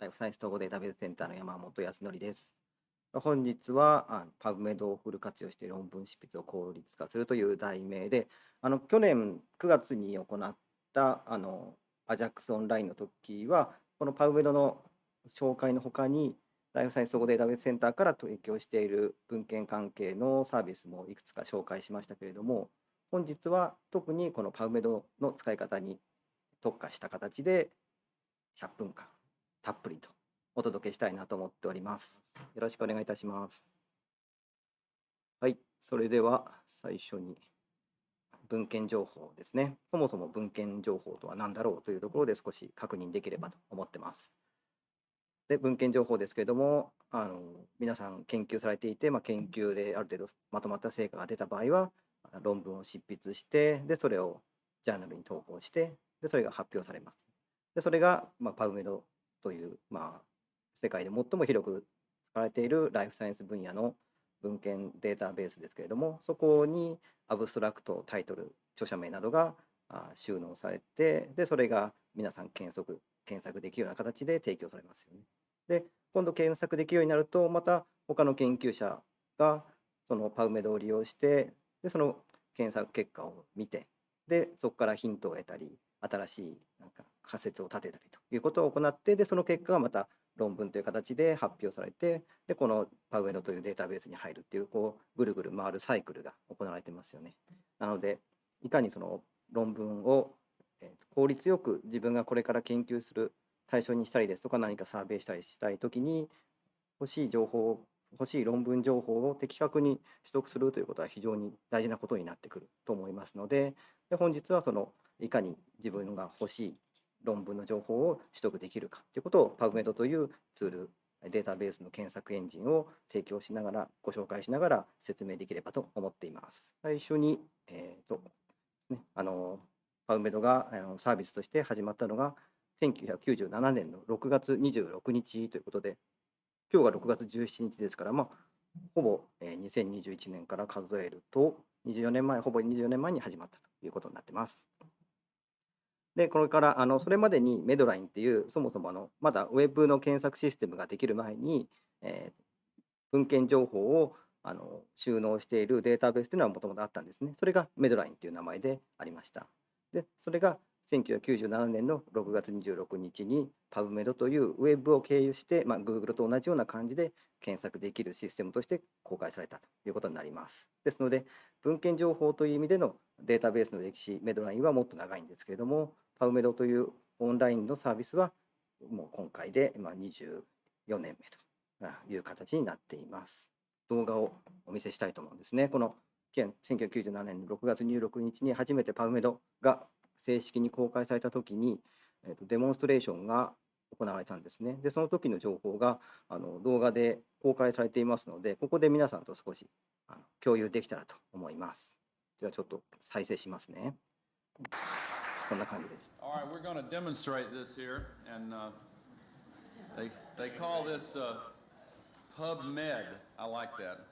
ライフサイエンス統合データベースセンターの山本康則です。本日はあ PubMed をフル活用して論文執筆を効率化するという題名で、あの去年9月に行ったあの AJAX オンラインの時は、この PubMed の紹介のほかに、ライフサイエンス統合データベースセンターから提供している文献関係のサービスもいくつか紹介しましたけれども、本日は特にこの PubMed の使い方に特化した形で100分間たっぷりとお届けしたいなと思っております。よろしくお願いいたします。はい、それでは最初に文献情報ですね。そもそも文献情報とは何だろうというところで少し確認できればと思ってます。で、文献情報ですけれども、あの皆さん研究されていて、まあ、研究である程度まとまった成果が出た場合は、論文を執筆して、で、それをジャーナルに投稿して、で、それが発表されます。で、それが、まあ、パウメドという、まあ、世界で最も広く使われているライフサイエンス分野の文献データベースですけれども、そこにアブストラクト、タイトル、著者名などが収納されて、で、それが皆さん検索、検索できるような形で提供されますよね。で、今度検索できるようになると、また他の研究者がそのパウメドを利用して、で、その検索結果を見て、で、そこからヒントを得たり、新しいなんか仮説を立てたりということを行って、で、その結果がまた論文という形で発表されて、で、このパウエドというデータベースに入るっていう、こう、ぐるぐる回るサイクルが行われてますよね。なので、いかにその論文を効率よく自分がこれから研究する対象にしたりですとか、何かサーベイしたりしたいときに、欲しい情報を、欲しい論文情報を的確に取得するということは非常に大事なことになってくると思いますので、で本日はそのいかに自分が欲しい論文の情報を取得できるかということを PubMed というツール、データベースの検索エンジンを提供しながら、ご紹介しながら説明できればと思っています。最初に、えーとね、あの PubMed があのサービスとして始まったのが1997年の6月26日ということで、今日が6月17日ですから、まあ、ほぼ2021年から数えると、24年前、ほぼ24年前に始まったということになっています。で、これからあのそれまでにメドラインっていう、そもそもあのまだウェブの検索システムができる前に、えー、文献情報をあの収納しているデータベースというのはもともとあったんですね。それがメドラインという名前でありました。で、それが1997年の6月26日に PubMed というウェブを経由して、まあ、Google と同じような感じで検索できるシステムとして公開されたということになります。ですので、文献情報という意味でのデータベースの歴史、メドラインはもっと長いんですけれども、PubMed というオンラインのサービスはもう今回で24年目という形になっています。動画をお見せしたいと思うんですね。この1997年の6月26日に初めて PubMed が正式に公開されたときに、えーと、デモンストレーションが行われたんですね。で、その時の情報があの動画で公開されていますので、ここで皆さんと少しあの共有できたらと思います。ではちょっと再生しますね。こんな感じです。All right, we're going to demonstrate this here, and uh, they, they call this uh, PubMed. I like that.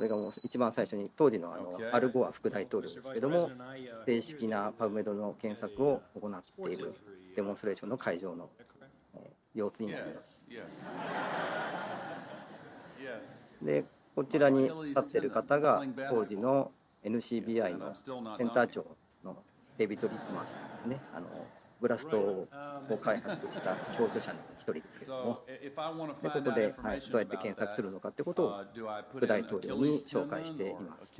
これがもう一番最初に当時のあのアルゴア副大統領ですけども正式なパブメドの検索を行っているデモンストレーションの会場の様子になります。でこちらに立っている方が当時の NCBI のセンター長のデビッド・リットマンさんですね。あのブラストを開発した共著者の一人ですけれども、でここで、はい、どうやって検索するのかということを副大統領に紹介しています。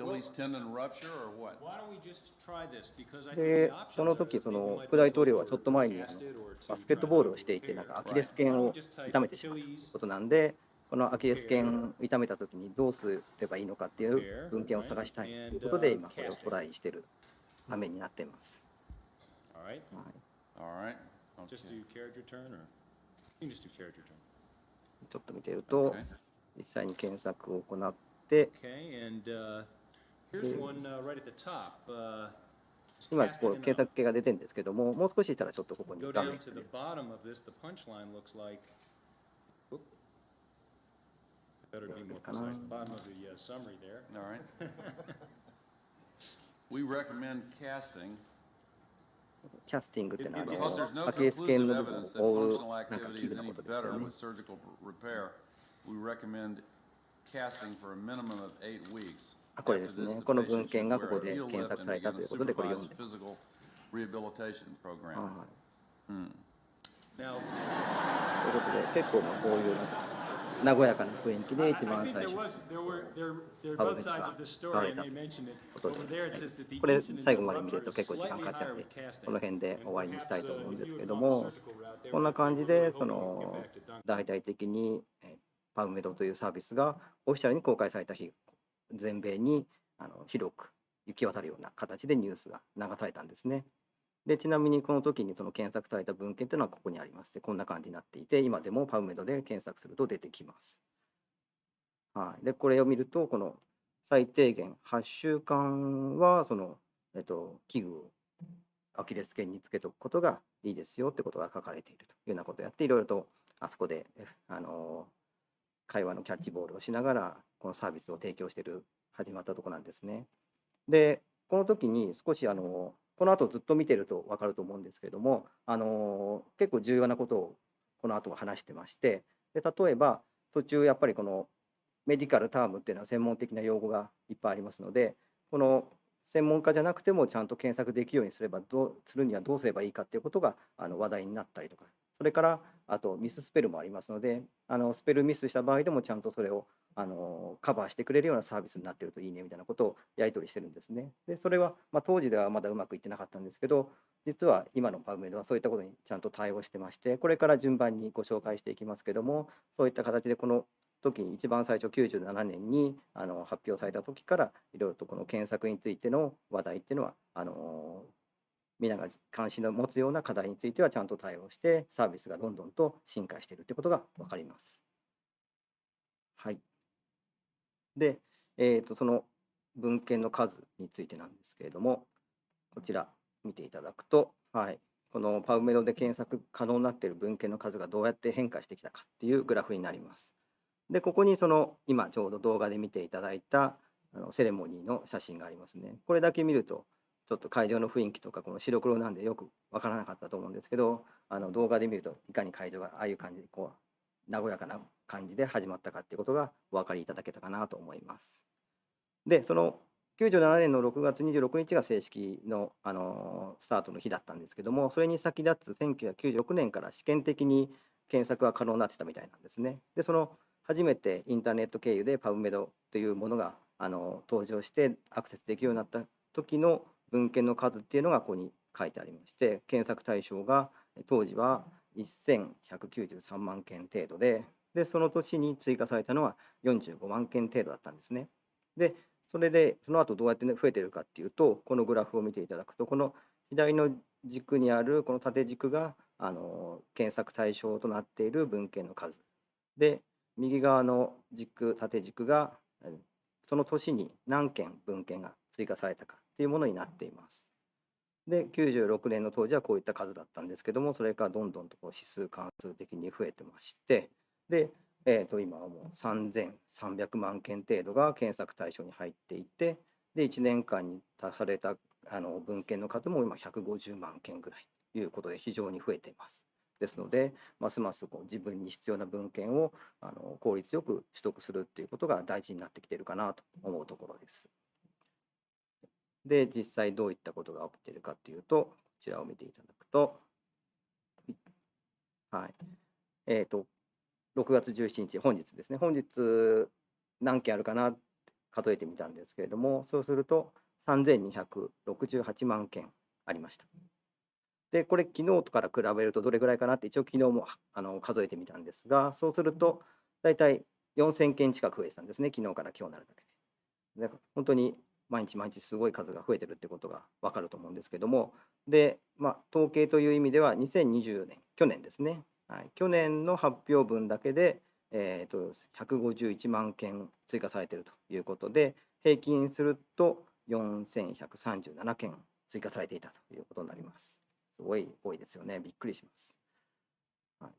で、その時その副大統領はちょっと前にあのバスケットボールをしていて、なんかアキレス腱を痛めてしまうことなんで、このアキレス腱を痛めた時にどうすればいいのかっていう文献を探したいということで、今これをトライしているためになっています。はい All right. Just do character turn or? You can just do character turn. ちょっと見てると、実際に検索を行って、Okay, and uh, here's one uh, right at the top. Uh, 今こう検索系が出てるんですけども、もう少ししたらちょっとここに Go 画面 to the bottom of this, the punchline looks like. Oop. Better be more precise. The bottom of the uh, summary there. All right. we recommend casting キャスティングというのは、ケース系の部分を覆うなんか器具のことですよ。あこれですね。この文献がここで検索されたということで、これ読んで。はい、ということで、結構まあこういう和やかな雰囲気で一番最初。パブでした。られた。ことでこれ最後まで見ると結構時間かかってあってこの辺で終わりにしたいと思うんですけどもこんな感じでその大々的にパウメドというサービスがオフィシャルに公開された日全米にあの広く行き渡るような形でニュースが流されたんですね。でちなみにこの時にその検索された文献というのはここにありましてこんな感じになっていて今でもパウメドで検索すると出てきます。はい、でこれを見るとこの最低限8週間はその、えっと、器具をアキレス腱につけておくことがいいですよってことが書かれているというようなことをやっていろいろとあそこであの会話のキャッチボールをしながらこのサービスを提供している始まったところなんですね。でこの時に少しあのこの後ずっと見てると分かると思うんですけれどもあの結構重要なことをこの後は話してましてで例えば途中やっぱりこのメディカルタームっていうのは専門的な用語がいっぱいありますのでこの専門家じゃなくてもちゃんと検索できるようにすればどうするにはどうすればいいかっていうことがあの話題になったりとかそれからあとミススペルもありますのであのスペルミスした場合でもちゃんとそれをあのカバーしてくれるようなサービスになってるといいねみたいなことをやり取りしてるんですね。でそれは、まあ、当時ではまだうまくいってなかったんですけど実は今のパウメドはそういったことにちゃんと対応してましてこれから順番にご紹介していきますけどもそういった形でこの時に一番最初97年にあの発表された時からいろいろとこの検索についての話題っていうのはあの皆が関心を持つような課題についてはちゃんと対応してサービスがどんどんと進化しているということが分かります。はい。で、えー、とその文献の数についてなんですけれどもこちら見ていただくと、はい、このパウメドで検索可能になっている文献の数がどうやって変化してきたかっていうグラフになります。で、ここにその今ちょうど動画で見ていただいたあのセレモニーの写真がありますね。これだけ見るとちょっと会場の雰囲気とかこの白黒なんでよくわからなかったと思うんですけどあの動画で見るといかに会場がああいう感じでこう和やかな感じで始まったかっていうことがお分かりいただけたかなと思います。でその97年の6月26日が正式の、あのスタートの日だったんですけどもそれに先立つ1996年から試験的に検索が可能になってたみたいなんですね。でその初めてインターネット経由でパブメドというものがあの登場してアクセスできるようになった時の文献の数っていうのがここに書いてありまして検索対象が当時は1193万件程度ででその年に追加されたのは45万件程度だったんですね。でそれでその後どうやって増えてるかっていうとこのグラフを見ていただくとこの左の軸にあるこの縦軸があの検索対象となっている文献の数で右側の軸縦軸がその年に何件文献が追加されたかっていうものになっています。で96年の当時はこういった数だったんですけどもそれからどんどんとこう指数関数的に増えてましてで、えー、と今はもう3300万件程度が検索対象に入っていてで1年間に足されたあの文献の数も今150万件ぐらいということで非常に増えています。ですのでますますこう自分に必要な文献をあの効率よく取得するっていうことが大事になってきているかなと思うところです。で実際どういったことが起きているかっていうとこちらを見ていただくとはいえっ、と6月17日本日ですね本日何件あるかなって数えてみたんですけれどもそうすると3268万件ありました。で、これ、昨日から比べるとどれぐらいかなって、一応、昨日もあの数えてみたんですが、そうすると、大体4000件近く増えてたんですね、昨日から今日になるだけで。で本当に毎日毎日すごい数が増えてるってことが分かると思うんですけども、で、まあ、統計という意味では、2020年、去年ですね、はい、去年の発表分だけで、えー、と151万件追加されてるということで、平均すると4137件追加されていたということになります。すごい多いですよね。びっくりします。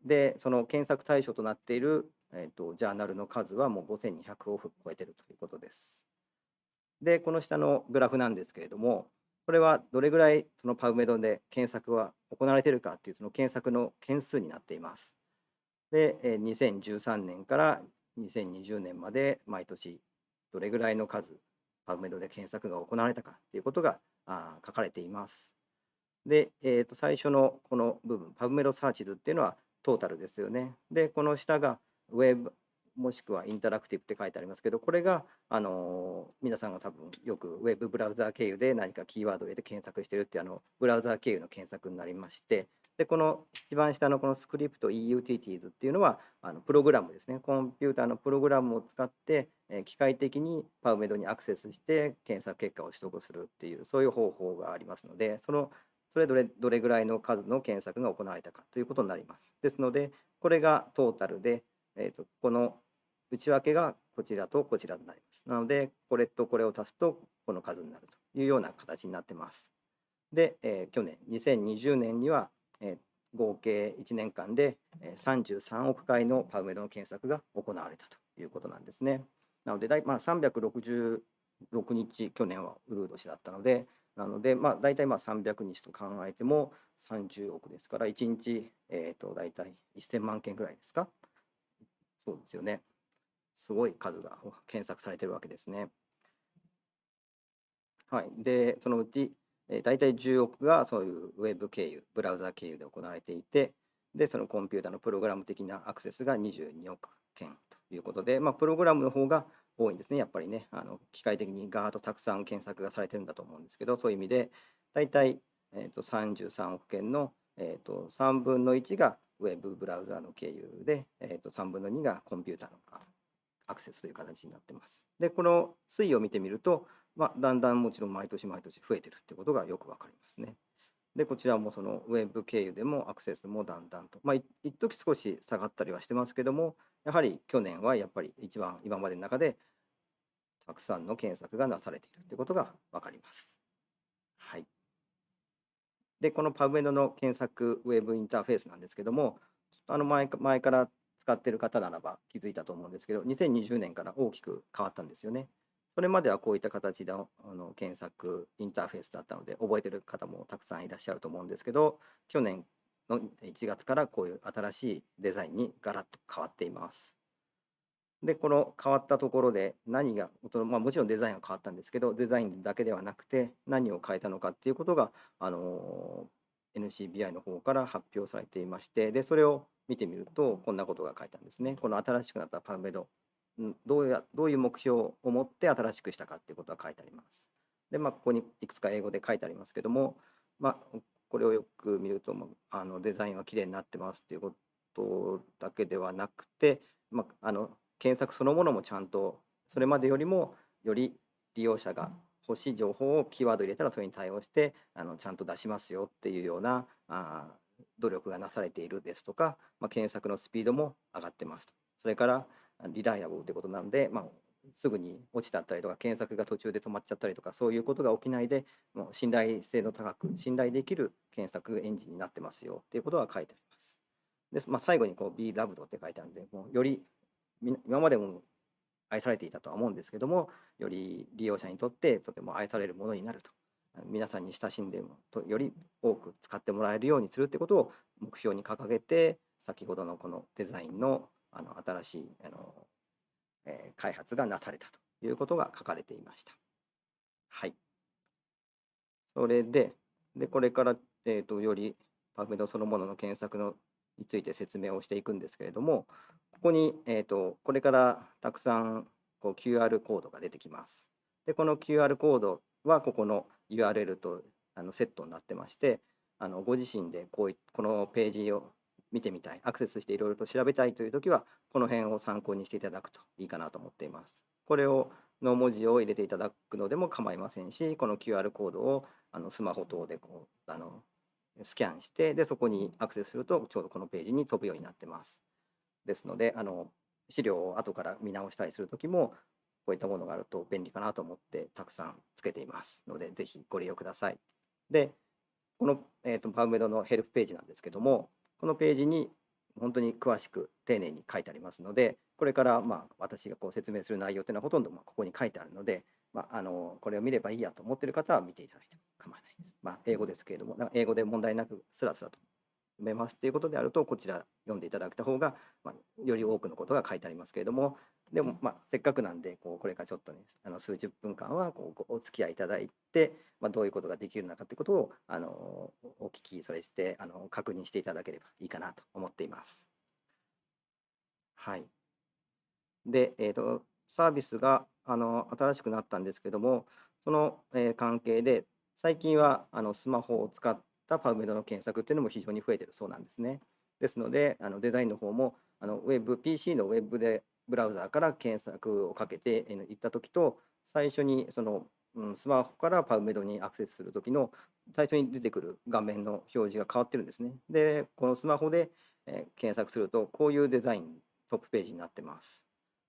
で、その検索対象となっている、えー、とジャーナルの数はもう5200を超えてるということです。で、この下のグラフなんですけれども、これはどれぐらいそのパブメドで検索は行われているかっていうその検索の件数になっています。で、2013年から2020年まで毎年どれぐらいの数パブメドで検索が行われたかっていうことが書かれています。で、えー、と最初のこの部分、パブメドサーチズっていうのはトータルですよね。で、この下がウェブもしくはインタラクティブって書いてありますけど、これが、あの皆さんが多分よくウェブブラウザー経由で何かキーワードを入れて検索してるっていうあのブラウザー経由の検索になりまして、で、この一番下のこのスクリプト EUTTs っていうのはあのプログラムですね。コンピューターのプログラムを使って、え機械的にパウメドにアクセスして検索結果を取得するっていうそういう方法がありますので、そのそれぞれどれぐらいの数の検索が行われたかということになります。ですので、これがトータルで、えー、とこの内訳がこちらとこちらになります。なので、これとこれを足すとこの数になるというような形になってます。で、えー去年、2020年には、えー合計1年間で33億回のパウメドの検索が行われたということなんですね。なので、まあ、366日、去年はウルー年だったので、なので、まあ、大体まあ300日と考えても30億ですから、1日、えー、と大体1000万件ぐらいですか。そうですよね。すごい数が検索されてるわけですね。はい。で、そのうち、えー、大体10億がそういうウェブ経由、ブラウザ経由で行われていて、で、そのコンピューターのプログラム的なアクセスが22億件ということで、まあ、プログラムの方が多いんですね、やっぱりね。あの機械的にガーッとたくさん検索がされてるんだと思うんですけど、そういう意味で、大体、えー、と33億件の、えー、と3分の1がウェブブラウザの経由で、えー、と3分の2がコンピューターのあアクセスという形になってます。で、この推移を見てみると、まあ、だんだんもちろん毎年毎年増えてるってことがよくわかりますね。で、こちらもそのウェブ経由でもアクセスもだんだんと、まあ、一時少し下がったりはしてますけども、やはり去年はやっぱり一番今までの中でたくさんの検索がなされているってことがわかります。で、このパブメドの検索ウェブインターフェースなんですけども、ちょっとあの前か前から使ってる方ならば気づいたと思うんですけど、2020年から大きく変わったんですよね。それまではこういった形のあの検索インターフェースだったので、覚えてる方もたくさんいらっしゃると思うんですけど、去年の1月からこういう新しいデザインにガラッと変わっています。で、この変わったところで何が、まあ、もちろんデザインが変わったんですけど、デザインだけではなくて何を変えたのかっていうことが、あの NCBI の方から発表されていまして、で、それを見てみると、こんなことが書いてあるんですね。この新しくなったパブメド、どうやどういう目標を持って新しくしたかっていうことが書いてあります。で、まあ、ここにいくつか英語で書いてありますけども、まあ、これをよく見ると、あのデザインは綺麗になってますっていうことだけではなくて、まあ、あの検索そのものもちゃんとそれまでよりもより利用者が欲しい情報をキーワード入れたらそれに対応してあのちゃんと出しますよっていうようなあ努力がなされているですとか、まあ、検索のスピードも上がってますと。それからリライアブルということなので、まあ、すぐに落ちちゃったりとか検索が途中で止まっちゃったりとかそういうことが起きないでもう信頼性の高く信頼できる検索エンジンになってますよっていうことが書いてあります。でまあ、最後にこう Be Loved って書いてあるんでもうより今までも愛されていたとは思うんですけどもより利用者にとってとても愛されるものになると皆さんに親しんでもとより多く使ってもらえるようにするってことを目標に掲げて先ほどのこのデザインのあの新しいあの、えー開発がなされたということが書かれていました。はい。それで、でこれから、えー、とよりパブメドそのものの検索のについて説明をしていくんですけれども、ここに、えー、とこれからたくさんこう QR コードが出てきます。で、この QR コードはここの URL とあのセットになってまして、あのご自身でこういこのページを見てみたい、アクセスしていろいろと調べたいというときは、この辺を参考にしていただくといいかなと思っています。これをの文字を入れていただくのでも構いませんし、この QR コードをあのスマホ等でこうあのスキャンして、でそこにアクセスすると、ちょうどこのページに飛ぶようになってます。ですので、あの資料を後から見直したりするときも、こういったものがあると便利かなと思って、たくさんつけていますので、ぜひご利用ください。で、この、えー、とパウメドのヘルプページなんですけども、このページに本当に詳しく丁寧に書いてありますので、これからまあ私がこう説明する内容というのはほとんどまあここに書いてあるので、まあ、あのこれを見ればいいやと思っている方は見ていただいても構わないです。まあ、英語ですけれども、な英語で問題なくスラスラと読めますっていうことであると、こちら読んでいただいた方が、まあ、より多くのことが書いてありますけれども、でも、まあ、せっかくなんで、こうこれからちょっとね、あの数十分間はこうごお付き合いいただいて、まあ、どういうことができるのかということをあのお聞き、それしてあの確認していただければいいかなと思っています。はい。で、えーと、サービスがあの新しくなったんですけども、その、えー関係で、最近はあのスマホを使ったパブメドの検索っていうのも非常に増えてるそうなんですね。ですので、あのデザインの方もあのウェブ、PC のウェブでブラウザーから検索をかけてえ行ったときと、最初にその、うん、スマホからパブメドにアクセスするときの最初に出てくる画面の表示が変わってるんですね。で、このスマホで、え検索すると、こういうデザイン、トップページになってます。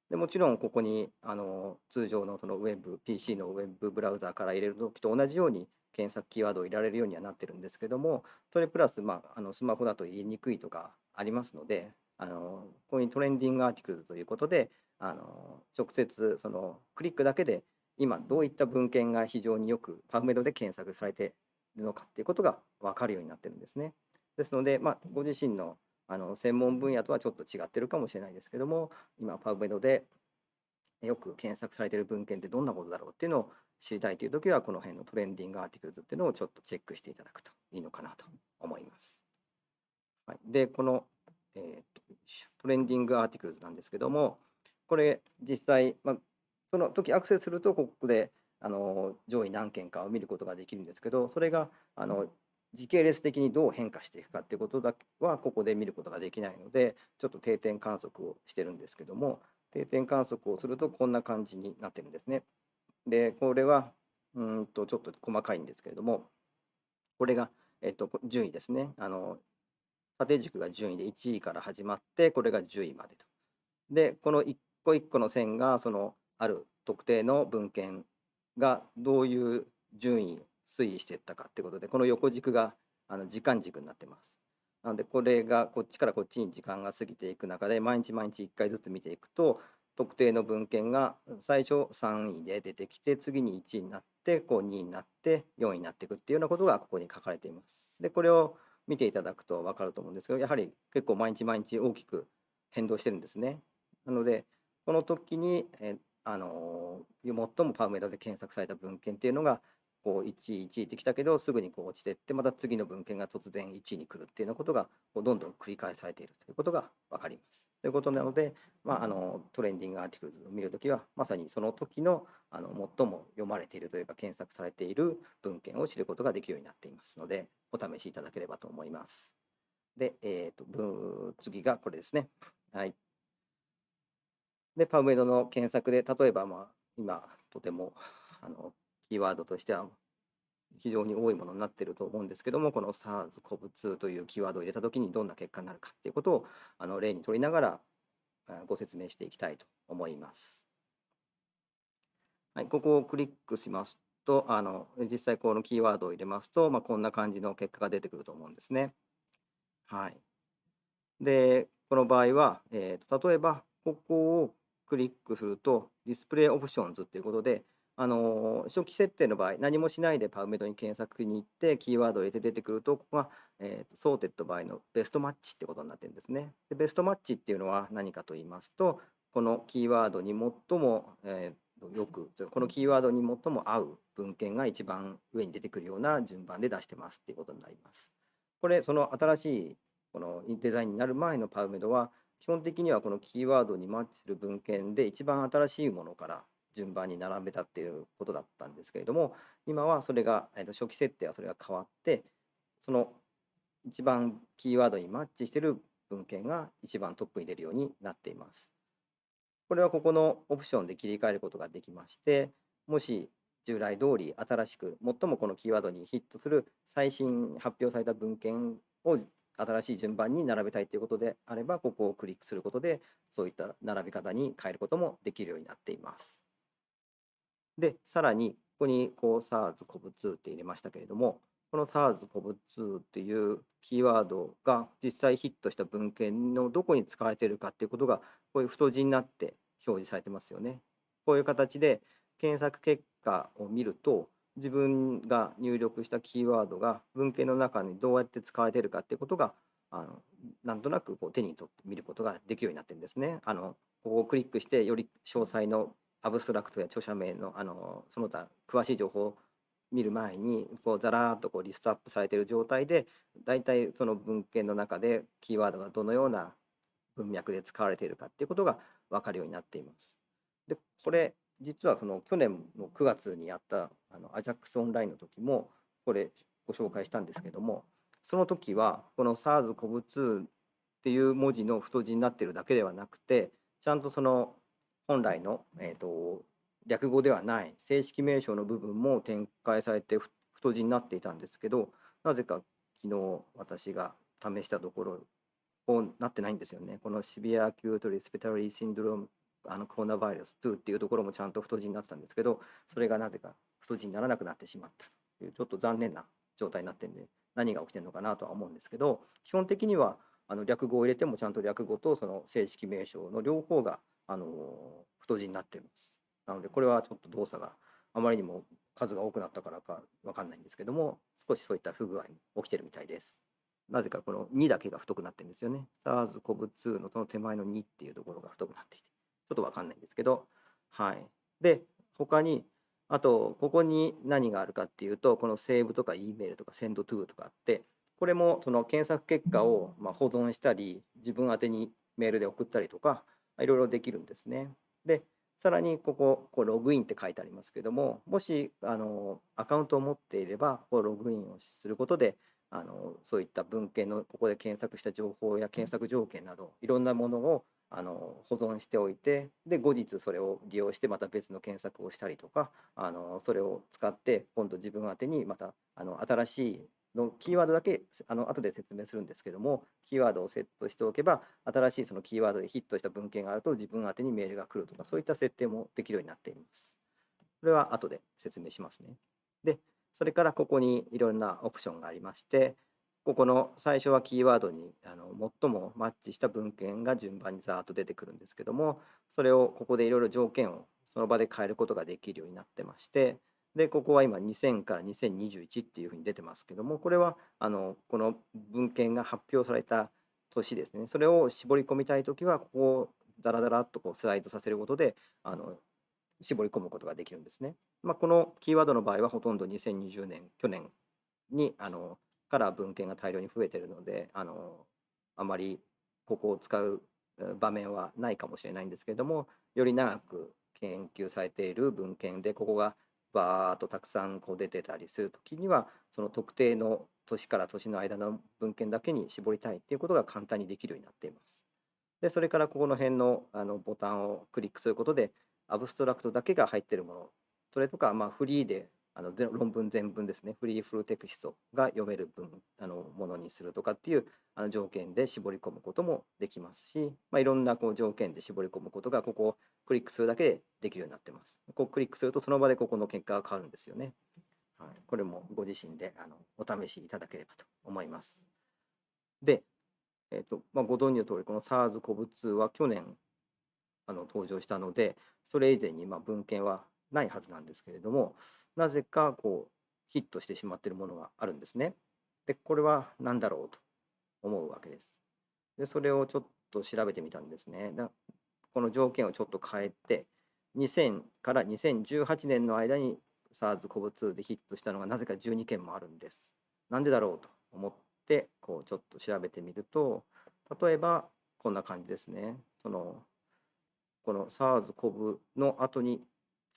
でもちろんここにあの通常のそのウェブ、PC のウェブブラウザーから入れるときと同じように検索キーワードを入れられるようにはなってるんですけども、それプラス、まあ、あのスマホだと言いにくいとかありますので、あのこういうトレンディングアーティクルということで、あの直接そのクリックだけで今どういった文献が非常によくパブメドで検索されているのかっていうことが分かるようになってるんですね。ですので、まあ、ご自身のあの専門分野とはちょっと違ってるかもしれないですけども、今パブメドでよく検索されている文献ってどんなことだろうっていうのを知りたいというときは、この辺のトレンディングアーティクルズっていうのをちょっとチェックしていただくといいのかなと思います。はい、で、この、えーとトレンディングアーティクルズなんですけども、これ実際、まあ、その時アクセスすると、ここであの上位何件かを見ることができるんですけど、それがあの時系列的にどう変化していくかっていうことだけはここで見ることができないので、ちょっと定点観測をしてるんですけども、定点観測をするとこんな感じになってるんですね。で、これはうんとちょっと細かいんですけれども、これが、えっと、順位ですね。あの縦軸が順位で1位から始まって、これが10位までと。で、この一個一個の線が、そのある特定の文献がどういう順位推移していったかってことで、この横軸があの時間軸になってます。なので、これがこっちからこっちに時間が過ぎていく中で、毎日毎日1回ずつ見ていくと、特定の文献が最初3位で出てきて、次に1位になって、こう2位になって、4位になっていくっていうようなことがここに書かれています。で、これを見ていただくと分かると思うんですけど、やはり結構毎日毎日大きく変動してるんですね。なので、この時に、えあの最もパウメドで検索された文献っていうのが、こう1位、1位ってきたけど、すぐにこう落ちてって、また次の文献が突然1位に来るっていうようなことが、こうどんどん繰り返されているということが分かります。ということなので、まあ、あのトレンディングアーティクルズを見るときは、まさにその時のあの最も読まれているというか、検索されている文献を知ることができるようになっていますので、お試しいただければと思います。で、えー、と次がこれですね。はい。で、パブメドの検索で、例えば、まあ、今、とてもあのキーワードとしては非常に多いものになっていると思うんですけども、この SARS-CoV-2 というキーワードを入れたときにどんな結果になるかということをあの例に取りながらご説明していきたいと思います。はい、ここをクリックしますと、あの実際このキーワードを入れますと、まあ、こんな感じの結果が出てくると思うんですね。はい。で、この場合は、えーと例えば、ここをクリックすると、 display options ということで、あの初期設定の場合、何もしないで PubMed に検索に行って、キーワードを入れて出てくると、ここが、えー sorted by の best match ってことになってるんですね。で best match っていうのは何かと言いますと、このキーワードに最も、えーとよく、このキーワードに最も合う文献が一番上に出てくるような順番で出してますっていうことになります。これ、その新しいこのデザインになる前のパウメドは、基本的にはこのキーワードにマッチする文献で一番新しいものから順番に並べたっていうことだったんですけれども、今はそれが、えーと初期設定はそれが変わって、その一番キーワードにマッチしている文献が一番トップに出るようになっています。これはここのオプションで切り替えることができまして、もし従来通り新しく最もこのキーワードにヒットする最新発表された文献を新しい順番に並べたいということであれば、ここをクリックすることで、そういった並び方に変えることもできるようになっています。で、さらに、ここにこう SARS-CoV-2 って入れましたけれども、この SARS-CoV-2 っていうキーワードが実際ヒットした文献のどこに使われているかっていうことが、こういう太字になって表示されてますよね。こういう形で検索結果を見ると、自分が入力したキーワードが文献の中にどうやって使われているかっていうことがあのなんとなくこう手に取って見ることができるようになってるんですね。あのここをクリックしてより詳細のアブストラクトや著者名のあのその他詳しい情報を見る前にこうザラーっとこうリストアップされている状態で大体その文献の中でキーワードがどのような文脈で使われているかっていうことが分かるようになっています。でこれ実はその去年の9月にやったあの AJAX オンラインの時もこれご紹介したんですけどもその時はこの SARS-CoV-2 っていう文字の太字になっているだけではなくてちゃんとその本来の、えー、と略語ではない正式名称の部分も展開されて太字になっていたんですけどなぜか昨日私が試したところこうなってないんですよね。このシビア・アキュート・リスペタリー・シンドロームあのコロナウイルス2っていうところもちゃんと太字になってたんですけどそれがなぜか太字にならなくなってしまったというちょっと残念な状態になってるんで何が起きてるのかなとは思うんですけど基本的にはあの略語を入れてもちゃんと略語とその正式名称の両方があの太字になってます。なのでこれはちょっと動作があまりにも数が多くなったからかわかんないんですけども少しそういった不具合も起きてるみたいです。なぜかこの2だけが太くなってるんですよね。SARS-CoV-2 のその手前の2っていうところが太くなっていてちょっとわかんないんですけどはい。で他にあとここに何があるかっていうとこのセーブとか E メールとか Send to とかあってこれもその検索結果をま保存したり自分宛にメールで送ったりとかいろいろできるんですね。でさらにこここうログインって書いてありますけどももしあのアカウントを持っていればこうログインをすることであのそういった文献のここで検索した情報や検索条件などいろんなものをあの保存しておいてで後日それを利用してまた別の検索をしたりとかあのそれを使って今度自分宛てにまたあの新しいのキーワードだけあの後で説明するんですけどもキーワードをセットしておけば新しいそのキーワードでヒットした文献があると自分宛にメールが来るとかそういった設定もできるようになっています。これは後で説明しますね。でそれからここにいろんなオプションがありましてここの最初はキーワードにあの最もマッチした文献が順番にざーっと出てくるんですけどもそれをここでいろいろ条件をその場で変えることができるようになってましてでここは今2000から2021っていうふうに出てますけどもこれはあのこの文献が発表された年ですねそれを絞り込みたい時はここをザラザラっとこうスライドさせることであの絞り込むことができるんですね。まあ、このキーワードの場合はほとんど2020年去年にあのから文献が大量に増えてるのであのあまりここを使う場面はないかもしれないんですけれどもより長く研究されている文献でここがバーッとたくさんこう出てたりする時にはその特定の年から年の間の文献だけに絞りたいっていうことが簡単にできるようになっています。でそれからここの辺のあのボタンをクリックすることでアブストラクトだけが入ってるものそれとかまあフリーであの論文全文ですねフリーフルテクストが読める文あのものにするとかっていうあの条件で絞り込むこともできますし、まあ、いろんなこう条件で絞り込むことがここクリックするだけでできるようになってます。こうクリックするとその場でここの結果が変わるんですよね。はい、これもご自身であのお試しいただければと思います。で、えーとまあ、ご存知の通りこの SARS-CoV-2 は去年あの登場したのでそれ以前にまあ文献はないはずなんですけれどもなぜかこうヒットしてしまっているものがあるんですね。でこれは何だろうと思うわけです。でそれをちょっと調べてみたんですね。この条件をちょっと変えて2000から2018年の間に SARS-CoV-2 でヒットしたのがなぜか12件もあるんです。なんでだろうと思ってこうちょっと調べてみると例えばこんな感じですね。そのこの SARS-CoV の後に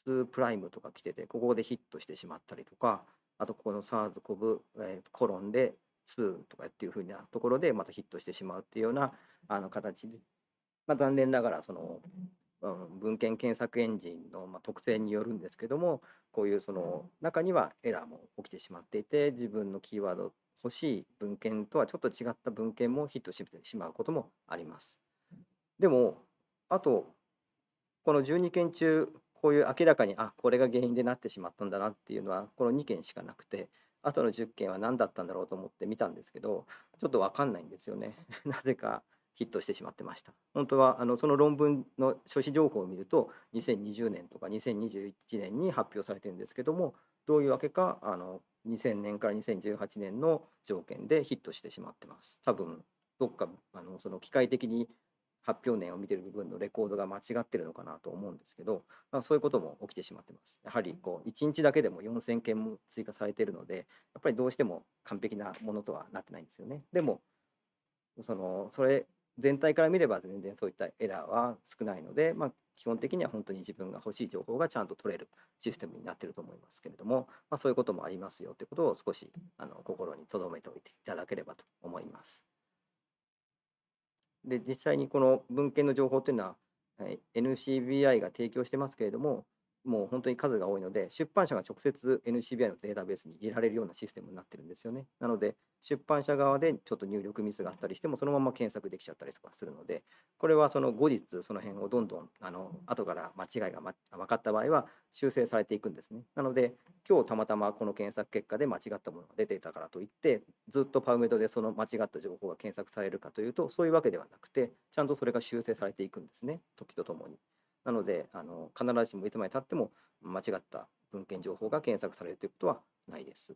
2プライムとか来ててここでヒットしてしまったりとかあとここの SARS-CoV、えーコロンで2とかっていうふうなところでまたヒットしてしまうっていうようなあの形、まあ、残念ながらその、うん、文献検索エンジンの、ま、特性によるんですけどもこういうその中にはエラーも起きてしまっていて自分のキーワード欲しい文献とはちょっと違った文献もヒットしてしまうこともあります。でもあとこの12件中こういう明らかにあこれが原因でなってしまったんだなっていうのはこの2件しかなくてあとの10件は何だったんだろうと思って見たんですけどちょっと分かんないんですよね なぜかヒットしてしまってました本当はあのその論文の書誌情報を見ると2020年とか2021年に発表されてるんですけどもどういうわけかあの2000年から2018年の条件でヒットしてしまってます。多分どっかあのその機械的に発表年を見てる部分のレコードが間違ってるのかなと思うんですけど、まあ、そういうことも起きてしまってます。やはりこう1日だけでも4000件も追加されてるので、やっぱりどうしても完璧なものとはなってないんですよね。でも、そのそれ全体から見れば全然そういったエラーは少ないので、まあ、基本的には本当に自分が欲しい情報がちゃんと取れるシステムになっていると思いますけれども、まあ、そういうこともありますよということを少しあの心に留めておいていただければと思います。で実際にこの文献の情報というのは、はい NCBI が提供してますけれども、もう本当に数が多いので、出版社が直接 NCBI のデータベースに入れられるようなシステムになってるんですよね。なので、出版社側でちょっと入力ミスがあったりしても、そのまま検索できちゃったりとかするので、これはその後日、その辺をどんどんあの後から間違いが、分かった場合は修正されていくんですね。なので、今日たまたまこの検索結果で間違ったものが出ていたからといって、ずっとパウメドでその間違った情報が検索されるかというと、そういうわけではなくて、ちゃんとそれが修正されていくんですね、時とともに。なので、あの必ずしもいつまでたっても間違った文献情報が検索されるということはないです。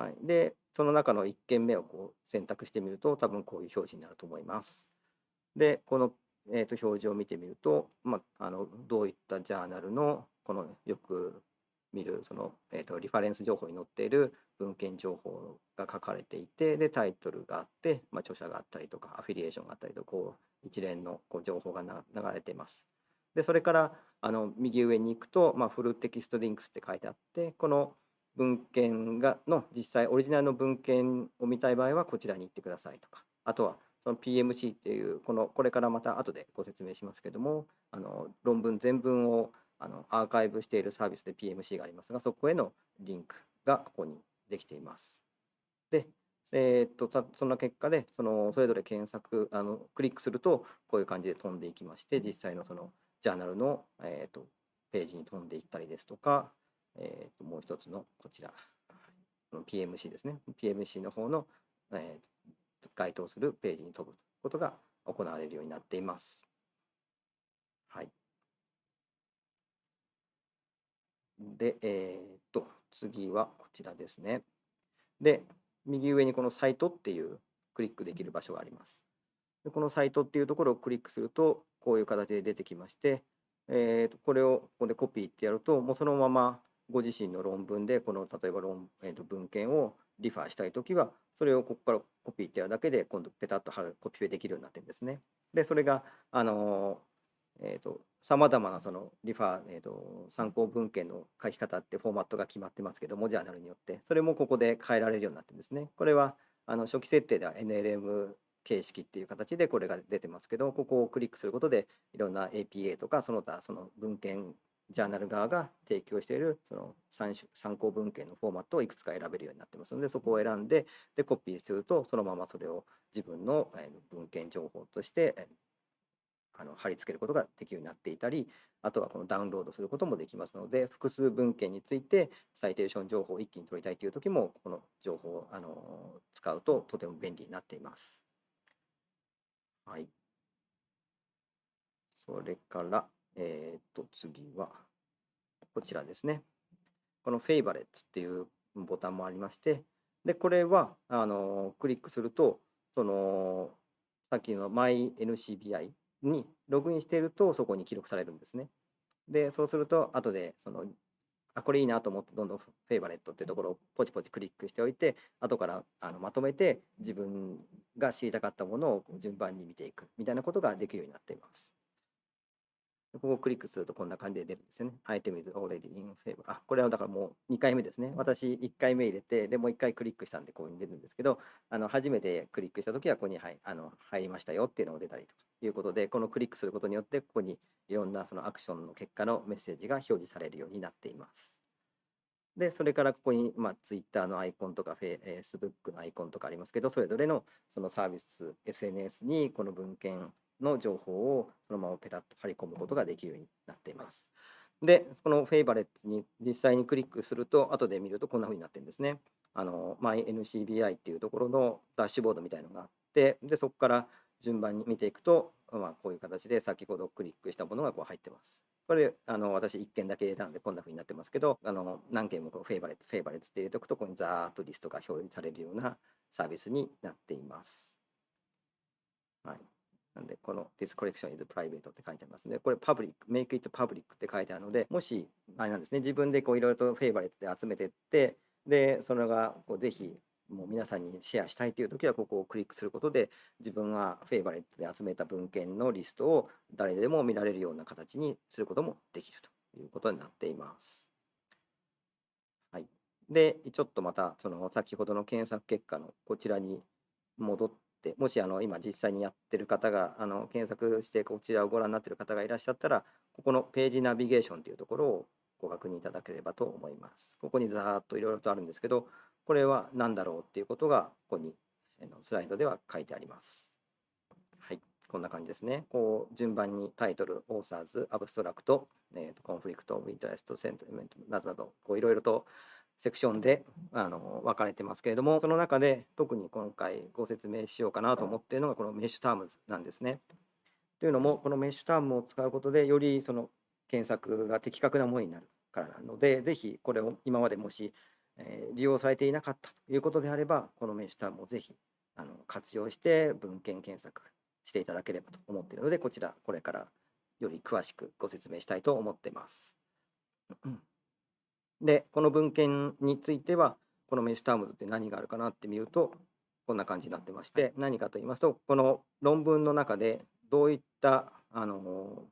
はい、で、その中の1件目をこう選択してみると、多分こういう表示になると思います。で、この、えー、と表示を見てみると、まあ、あのどういったジャーナルのこのよく見るその、えー、とリファレンス情報に載っている文献情報が書かれていて、で、タイトルがあって、まあ、著者があったりとか、アフィリエーションがあったりとこう一連のこう情報が流れています。で、それからあの右上に行くと、まあ、フルテキストリンクスって書いてあって、この文献がの実際オリジナルの文献を見たい場合はこちらに行ってくださいとか、あとはその PMC っていうこのこれからまた後でご説明しますけども、あの論文全文をあのアーカイブしているサービスで PMC がありますが、そこへのリンクがここにできています。で、えーっとたその結果でそのそれぞれ検索あのクリックするとこういう感じで飛んでいきまして実際のそのジャーナルの、えーっとページに飛んでいったりですとか、えーともう一つのこちら PMC ですね PMC の方の、えー該当するページに飛ぶことが行われるようになっています。はい。で、えーっと次はこちらですね。で、右上にこのサイトっていうクリックできる場所があります。でこのサイトっていうところをクリックすると、こういう形で出てきまして、えーとこれをここでコピーってやると、もうそのままご自身の論文で、この例えば論、えーと文献をリファーしたいときは、それをここからコピーってやるだけで、今度ペタッと貼るコピペできるようになってるんですね。で、それが、あのえーと、さまざまなそのリファー、えーと、参考文献の書き方ってフォーマットが決まってますけども、ジャーナルによって、それもここで変えられるようになってるんですね。これはあの初期設定では NLM 形式っていう形でこれが出てますけど、ここをクリックすることで、いろんな APA とか、その他その文献、ジャーナル側が提供しているその参参考文献のフォーマットをいくつか選べるようになってますので、そこを選んで、でコピーすると、そのままそれを自分の文献情報としてあの貼り付けることができるようになっていたり、あとはこのダウンロードすることもできますので、複数文献についてサイテーション情報を一気に取りたいというときも、この情報をあの使うととても便利になっています。はい。それから、えーっと、次は、こちらですね。この favorites っていうボタンもありまして、で、これは、あの、クリックすると、その、さっきの MyNCBI にログインしていると、そこに記録されるんですね。で、そうすると、後で、その、あ、これいいなと思って、どんどん favorite っていうところをポチポチクリックしておいて、後からあのまとめて自分が知りたかったものを順番に見ていくみたいなことができるようになっています。ここをクリックするとこんな感じで出るんですよね。Item is already in favor. あ、これはだからもう2回目ですね。私1回目入れて、でもう1回クリックしたんでこういうに出るんですけど、あの初めてクリックしたときはここに、はい、あの入りましたよっていうのが出たりということで、このクリックすることによって、ここにいろんなそのアクションの結果のメッセージが表示されるようになっています。で、それからここに、まあ、Twitter のアイコンとか、Facebook のアイコンとかありますけど、それぞれのそのサービス、SNS にこの文献の情報をそのままペタッと貼り込むことができるようになっています。で、この favorites に実際にクリックすると、後で見るとこんな風になってるんですね。あの、MyNCBI っていうところのダッシュボードみたいのがあって、で、そこから順番に見ていくと、まあ、こういう形で先ほどクリックしたものがこう入ってます。これあの私1件だけ入れたのでこんな風になってますけどあの何件もこう favorite favorite って入れておくとここにザーッとリストが表示されるようなサービスになっています。はい。なんで、この This collection is private って書いてありますね。これ public、make it public って書いてあるので、もし、あれなんですね、自分でこういろいろと favorite で集めてって、で、それがこうぜひもう皆さんにシェアしたいというときは、ここをクリックすることで、自分が favorite で集めた文献のリストを誰でも見られるような形にすることもできるということになっています。はい。で、ちょっとまた、その先ほどの検索結果のこちらに戻って、もしあの今実際にやってる方があの検索してこちらをご覧になってる方がいらっしゃったら、ここのページナビゲーションというところをご確認いただければと思います。ここにざーっといろいろとあるんですけど、これは何だろうっていうことがここにスライドでは書いてあります。はい、こんな感じですね。こう順番にタイトル、オーサーズ、アブストラクト、えーと Conflict of Interest Statement などなど、こういろいろとセクションであの分かれてますけれども、その中で特に今回ご説明しようかなと思っているのがこの MeSH Terms なんですね。というのも、この MeSH Term を使うことで、よりその検索が的確なものになるからなので、ぜひこれを今までもし、え利用されていなかったということであれば、この MeSH Term をぜひあの活用して文献検索していただければと思っているので、こちら、これからより詳しくご説明したいと思っています。で、この文献については、このメッシュタームズって何があるかなって見ると、こんな感じになってまして、何かと言いますと、この論文の中でどういったあの、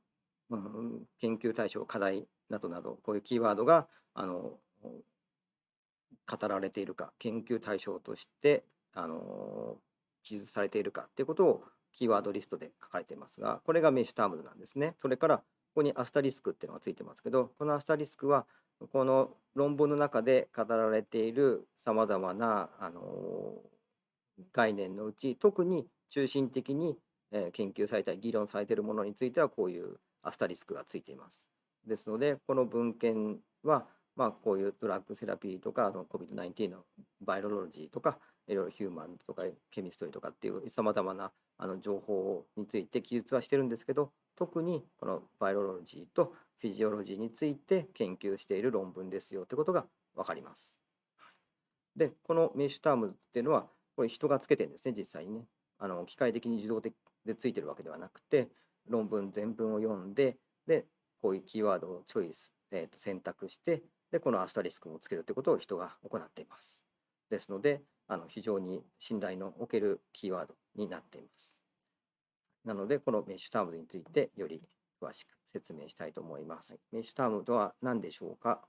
うん、研究対象、課題などなど、こういうキーワードがあの語られているか、研究対象としてあの記述されているかっていうことをキーワードリストで書かれていますが、これがメッシュタームズなんですね。それから、ここにアスタリスクっていうのがついてますけど、このアスタリスクは、この論文の中で語られているさまざまなあの概念のうち、特に中心的に、研究されたり議論されているものについては、こういうアスタリスクがついています。ですので、この文献は、まあ、こういうドラッグセラピーとか、の COVID-19 のバイオロジーとか、いろいろヒューマンとかケミストリーとかっていうさまざまなあの情報について記述はしてるんですけど、特にこのバイオロジーとフィジオロジーについて研究している論文ですよということが分かります。で、このメッシュタームっていうのは、これ人がつけてるんですね、実際にね。あの機械的に自動的でついてるわけではなくて、論文全文を読んで、で、こういうキーワードをチョイス、えーと選択して、で、このアスタリスクもつけるということを人が行っています。ですので、あの非常に信頼のおけるキーワードになっています。なので、このメッシュタームについてより詳しく説明したいと思います。はいメッシュタームとは何でしょうか？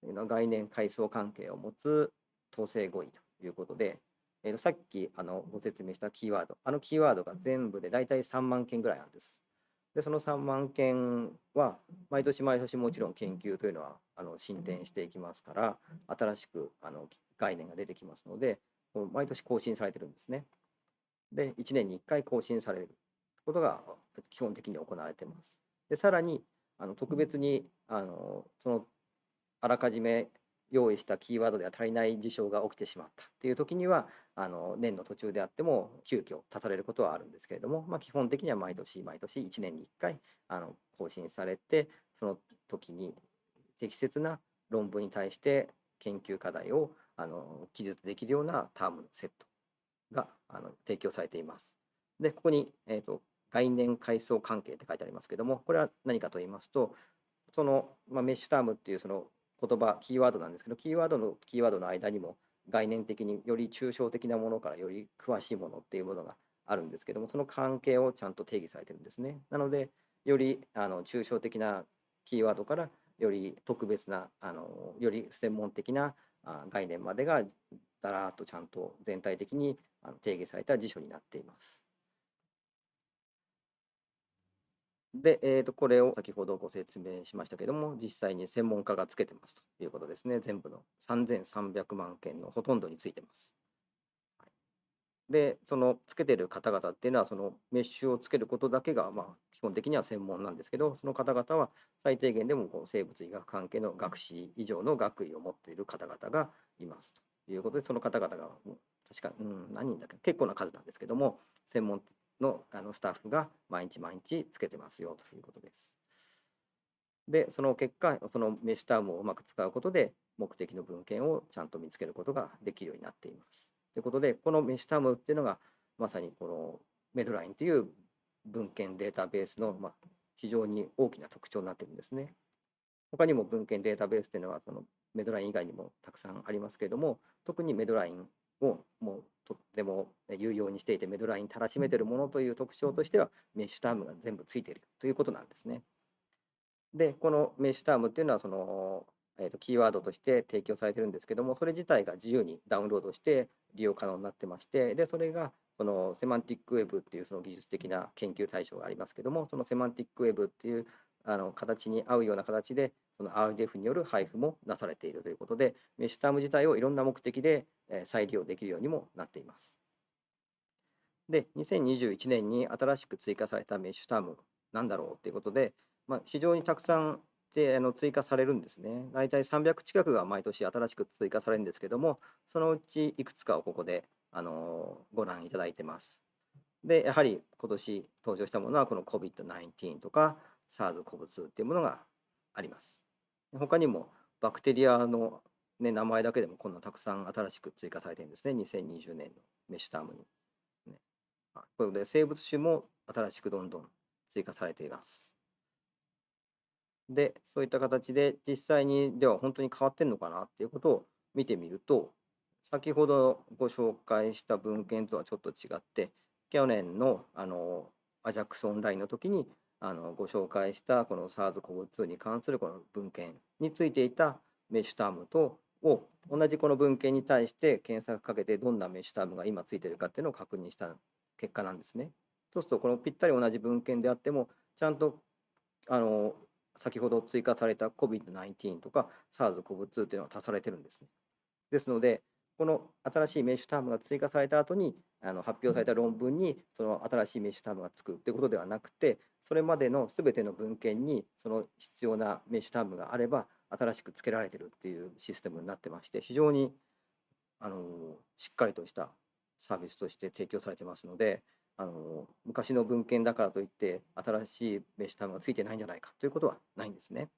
というのは概念階層関係を持つ統制語彙ということで、えーとさっきあのご説明したキーワード、あのキーワードが全部で大体3万件ぐらいなんです。で、その3万件は毎年毎年もちろん研究というのはあの進展していきますから、新しくあの概念が出てきますので、毎年更新されてるんですね。で、1年に1回更新されることが基本的に行われています。で、さらにあの特別にあのそのあらかじめ用意したキーワードでは足りない事象が起きてしまったっていう時にはあの年の途中であっても急遽足されることはあるんですけれども、まあ、基本的には毎年毎年1年に1回あの更新されてその時に適切な論文に対して研究課題をあの記述できるようなタームのセットがあの提供されています。で、ここに、えー、と概念階層関係って書いてありますけども、これは何かと言いますと、その、まあ、メッシュタームっていうその言葉、キーワードなんですけど、キーワードのキーワードの間にも概念的により抽象的なものからより詳しいものっていうものがあるんですけども、その関係をちゃんと定義されてるんですね。なので、よりあの抽象的なキーワードからより特別な、あのより専門的な概念までがだらーっとちゃんと全体的に定義された辞書になっています。で、えー、とこれを先ほどご説明しましたけども、実際に専門家がつけてますということですね。全部の3300万件のほとんどについてます。で、そのつけてる方々っていうのは、そのメッシュをつけることだけが、まあ、基本的には専門なんですけど、その方々は最低限でもこう生物医学関係の学士以上の学位を持っている方々がいますということで、その方々が確か、うん、何人だっけ結構な数なんですけども、専門のあのスタッフが毎日毎日つけてますよということです。で、その結果、そのメッシュタームをうまく使うことで、目的の文献をちゃんと見つけることができるようになっています。ということで、このメッシュタームっていうのが、まさにこのメドラインという文献データベースの、ま、非常に大きな特徴になってるんですね。他にも文献データベースっていうのは、そのメドライン以外にもたくさんありますけれども、特にメドラインをもうとっても有用にしていて、メドラインたらしめてるものという特徴としては、メッシュタームが全部ついているということなんですね。で、このメッシュタームっていうのは、その、えー、とキーワードとして提供されてるんですけども、それ自体が自由にダウンロードして利用可能になってまして、で、それがそのセマンティックウェブっていうその技術的な研究対象がありますけども、そのセマンティックウェブっていうあの形に合うような形で、その RDF による配布もなされているということで、メッシュターム自体をいろんな目的で再利用できるようにもなっています。で、2021年に新しく追加されたメッシュタームなんだろうということで、まあ、非常にたくさんであの追加されるんですね。大体300近くが毎年新しく追加されるんですけども、そのうちいくつかをここで、あのご覧いただいてます。で、やはり今年登場したものはこの COVID-19 とか SARS-CoV-2 っていうものがあります。他にもバクテリアの、ね、名前だけでもこんなたくさん新しく追加されてるんですね。2020年のメッシュタームに。ね、あこれで生物種も新しくどんどん追加されています。で、そういった形で実際にでは本当に変わってんのかなっていうことを見てみると、先ほどご紹介した文献とはちょっと違って、去年のあの AJAX オンラインの時にあのご紹介したこの SARS-CoV-2 に関するこの文献についていたメッシュタームとを同じこの文献に対して検索かけてどんなメッシュタームが今ついてるかっていうのを確認した結果なんですね。そうするとこのぴったり同じ文献であってもちゃんとあの先ほど追加された COVID-19 とか SARS-CoV-2 っていうのが足されてるんですね。ですので、この新しいメッシュタームが追加された後にあの発表された論文にその新しいメッシュタームがつくってことではなくて、それまでのすべての文献にその必要なメッシュタームがあれば新しく付けられてるっていうシステムになってまして、非常にあのしっかりとしたサービスとして提供されてますので、あの昔の文献だからといって新しいメッシュタームがついてないんじゃないかということはないんですね。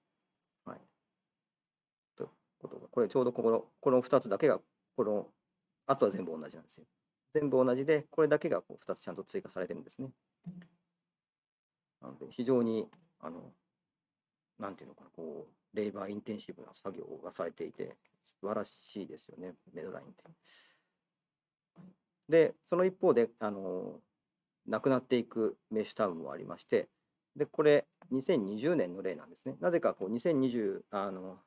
はい。ということでこれちょうどこのこの2つだけがこのあとは全部同じなんですよ。全部同じでこれだけがこう2つちゃんと追加されてるんですね。なので非常にあのなんていうのかなこうレイバーインテンシブな作業がされていて素晴らしいですよねメドラインって。でその一方であのなくなっていくメッシュタウンもありまして、で、これ、2020年の例なんですね。なぜかこう2020、あの、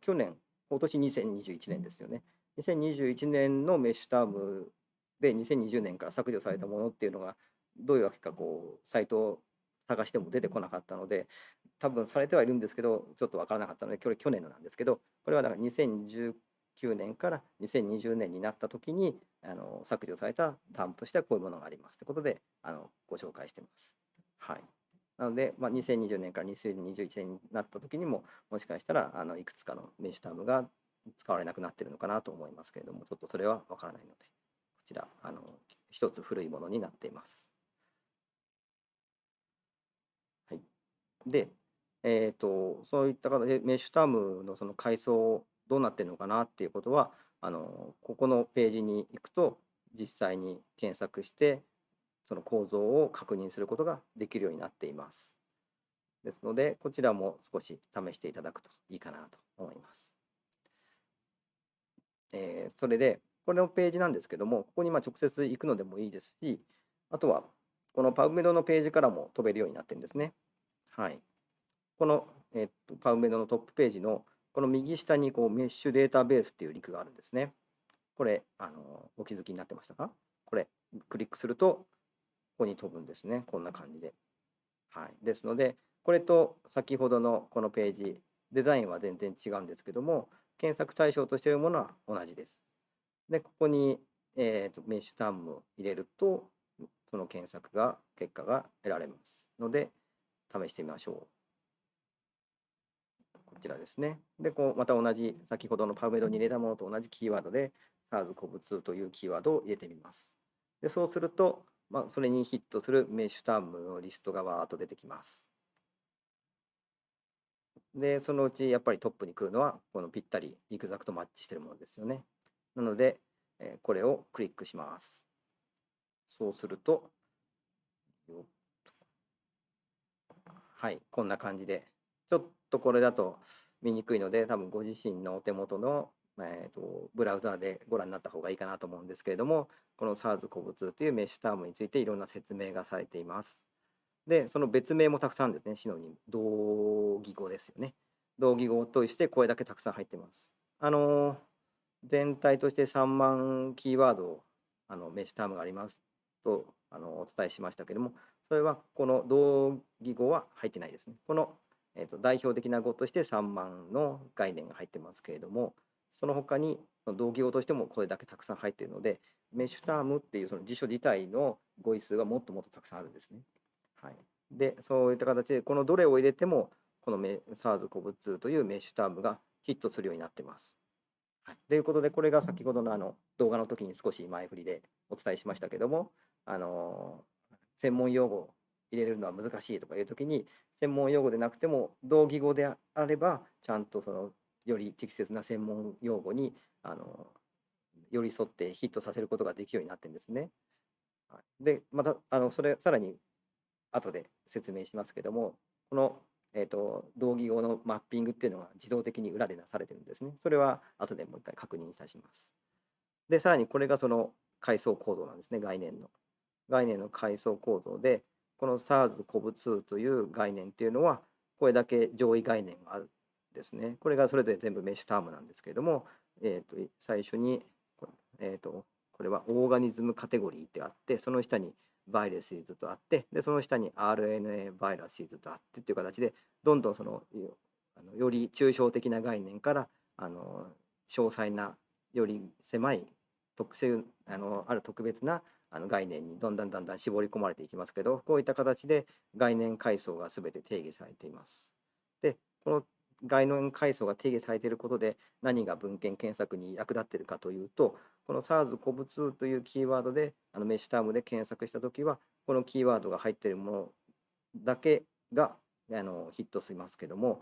去年、今年2021年ですよね。2021年のメッシュタームで2020年から削除されたものっていうのが、どういうわけか、こう、サイト探しても出てこなかったので、多分されてはいるんですけど、ちょっとわからなかったので、これ去年のなんですけど、これはだから2019年から2020年になった時にあの削除されたタームとしてはこういうものがありますということであのご紹介してます。はい。なので、まあ、2020年から2021年になった時にももしかしたらあのいくつかのメッシュタームが使われなくなってるのかなと思いますけれども、ちょっとそれはわからないので、こちら、あの一つ古いものになっています。はい。で、えー、とそういった形でメッシュタームのその階層どうなってるのかなっていうことはあのここのページに行くと実際に検索してその構造を確認することができるようになっています。ですのでこちらも少し試していただくといいかなと思います。えーそれでこれのページなんですけどもここにま直接行くのでもいいですしあとはこのパウメドのページからも飛べるようになってるんですね。はい。この、えっと、パウメドのトップページのこの右下にこうメッシュデータベースっていうリンクがあるんですね。これ、あのお気づきになってましたか？これ、クリックすると、ここに飛ぶんですね。こんな感じで。はい。ですので、これと先ほどのこのページ、デザインは全然違うんですけども、検索対象としているものは同じです。で、ここに、えーとメッシュタームを入れると、その検索が、結果が得られますので、試してみましょう。こちらですね。で、こうまた同じ、先ほどのパウメドに入れたものと同じキーワードで、SARS-CoV-2 というキーワードを入れてみます。で、そうすると、まあ、それにヒットするメッシュタームのリストがわーっと出てきます。で、そのうちやっぱりトップに来るのは、このぴったりイグザクトマッチしてるものですよね。なので、えこれをクリックします。そうすると、よっはい、こんな感じで、ちょっとこれだと見にくいので、多分ご自身のお手元の、えーとブラウザーでご覧になった方がいいかなと思うんですけれども、この SARS-CoV-2 というメッシュタームについていろんな説明がされています。で、その別名もたくさんですね、シノニム、同義語ですよね。同義語としてこれだけたくさん入ってます。あの全体として3万キーワードあのメッシュタームがありますとあのお伝えしましたけども、それはこの同義語は入ってないですね。この、えー、と代表的な語として3万の概念が入ってますけれども、その他に同義語としてもこれだけたくさん入っているので、メッシュタームっていうその辞書自体の語彙数がもっともっとたくさんあるんですね。はい、で、そういった形で、このどれを入れても、このメ SARS-CoV-2 というメッシュタームがヒットするようになってます。はい、ということで、これが先ほどのあの動画の時に少し前振りでお伝えしましたけども、あの専門用語を入れるのは難しいとかいう時に、専門用語でなくても、同義語であれば、ちゃんとそのより適切な専門用語に、あの寄り添ってヒットさせることができるようになってるんですね。で、また、あのそれ、さらに後で説明しますけども、このえー、と同義語のマッピングっていうのが自動的に裏でなされてるんですね。それは後でもう一回確認いたします。で、さらにこれがその階層構造なんですね、概念の。概念の階層構造で、この SARS-CoV-2 という概念っていうのは、これだけ上位概念があるんですね。これがそれぞれ全部メッシュタームなんですけれども、えー、と最初に、これ,、えー、とこれはオーガニズムカテゴリーってあって、その下にバイレシーズとあって、で、その下に RNA バイラシーズとあってっていう形で、どんどんそのよあのより抽象的な概念からあの詳細なより狭い特殊あのある特別なあの概念にどんどんだんだん絞り込まれていきますけどこういった形で概念階層が全て定義されています。でこの概念階層が定義されていることで何が文献検索に役立っているかというとこの SARS-CoV-2 というキーワードであのメッシュタームで検索したときはこのキーワードが入っているものだけがあのヒットしますけども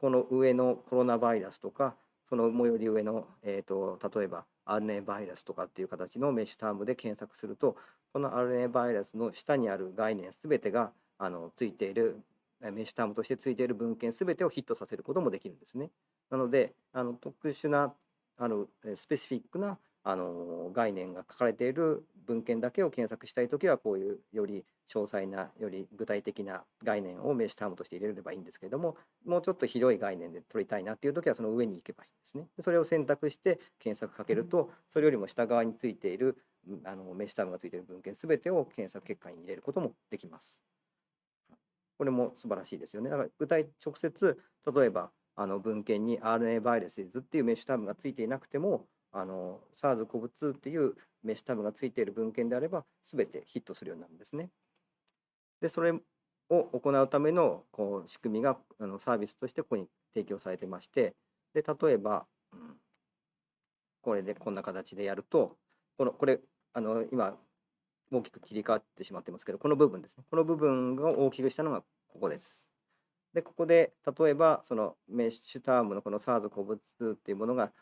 この上のコロナバイラスとかその最寄り上の、えー、と例えば RNA バイラスとかっていう形のメッシュタームで検索するとこの RNA バイラスの下にある概念すべてがあのついているメッシュタームとしてついている文献すべてをヒットさせることもできるんですね。なのであの特殊なあのスペシフィックなあの概念が書かれている文献だけを検索したいときはこういうより詳細なより具体的な概念をメッシュタームとして入れればいいんですけれどももうちょっと広い概念で取りたいなっていうときはその上に行けばいいんですね。それを選択して検索かけるとそれよりも下側についているあのメッシュタームがついている文献すべてを検索結果に入れることもできます。これも素晴らしいですよね。だから具体直接例えばあの文献に RNA バイラスっていうメッシュタームがついていなくてもあの SARS-CoV-2 っていうメッシュタームがついている文献であれば、すべてヒットするようになるんですね。で、それを行うためのこう仕組みがあのサービスとしてここに提供されてまして、で例えば、うん、これでこんな形でやると、このこれあの今大きく切り替わってしまってますけど、この部分ですね。この部分を大きくしたのがここです。で、ここで例えばそのメッシュタームのこの SARS-CoV-2 っていうものが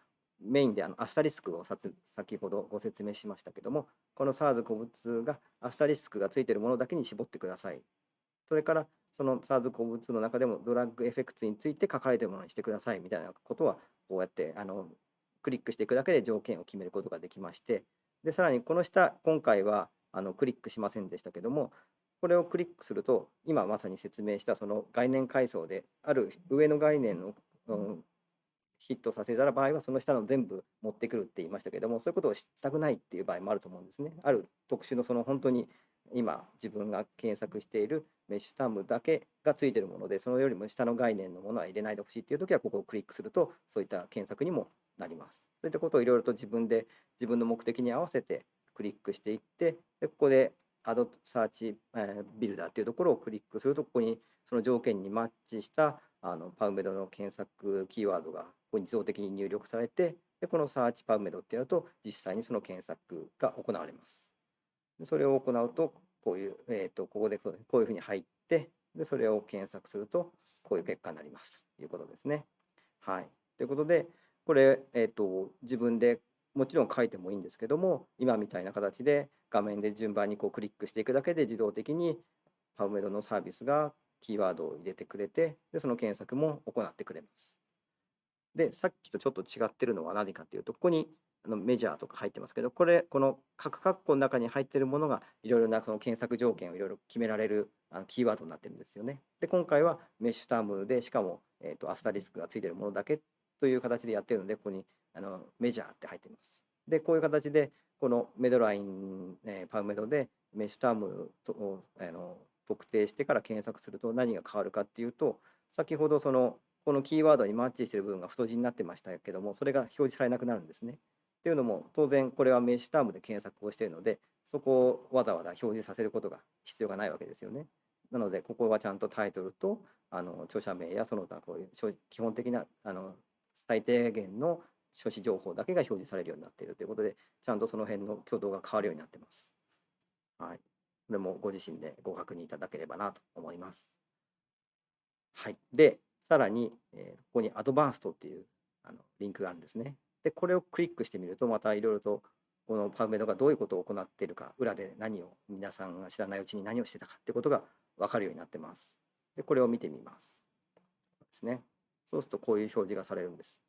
メインであのアスタリスクを先ほどご説明しましたけども、この SARS-CoV-2 がアスタリスクがついているものだけに絞ってください。それから、その SARS-CoV-2 の中でもドラッグエフェクツについて書かれているものにしてくださいみたいなことは、こうやってあのクリックしていくだけで条件を決めることができまして、でさらにこの下、今回はあのクリックしませんでしたけども、これをクリックすると、今まさに説明したその概念階層で、ある上の概念の、うんヒットさせた場合は、その下の全部持ってくるって言いましたけども、そういうことをしたくないっていう場合もあると思うんですね。ある特殊のその本当に今自分が検索しているメッシュタームだけがついてるもので、そのよりも下の概念のものは入れないでほしいっていうときは、ここをクリックすると、そういった検索にもなります。そういったことをいろいろと自分で自分の目的に合わせてクリックしていって、でここで Add Search Builder っていうところをクリックすると、ここにその条件にマッチしたあのパウメドの検索キーワードがここに自動的に入力されて、でこのサーチパウメドってやると、実際にその検索が行われます。でそれを行うと、こういう、えー、とここでこういうふうに入ってで、それを検索すると、こういう結果になりますと。いうことですね。はい。ということで、これ、えっと、自分でもちろん書いてもいいんですけども、今みたいな形で画面で順番にこうクリックしていくだけで自動的に PubMed のサービスがキーワードを入れてくれて、でその検索も行ってくれます。で、さっきとちょっと違ってるのは何かっていうと、ここにあのメジャーとか入ってますけど、これ、この各括弧の中に入ってるものが、いろいろなその検索条件をいろいろ決められるあのキーワードになってるんですよね。で、今回はメッシュタームで、しかも、えー、とアスタリスクがついてるものだけという形でやってるので、ここにあのメジャーって入ってます。で、こういう形で、このメドライン、えーパウメドでメッシュタームとあの特定してから検索すると何が変わるかっていうと、先ほどそのこのキーワードにマッチしている部分が太字になってましたけども、それが表示されなくなるんですね。っていうのも、当然これはメッシュタームで検索をしているので、そこをわざわざ表示させることが必要がないわけですよね。なので、ここはちゃんとタイトルとあの著者名やその他こういう基本的なあの最低限の書士情報だけが表示されるようになっているということで、ちゃんとその辺の挙動が変わるようになっています。はい。これもご自身でご確認いただければなと思います。はい。で、さらに、えここにアドバンストっていうあのリンクがあるんですね。で、これをクリックしてみると、またいろいろとこのパウメドがどういうことを行っているか、裏で何を、皆さんが知らないうちに何をしてたかってことが分かるようになってます。で、これを見てみます。ですね。そうするとこういう表示がされるんです。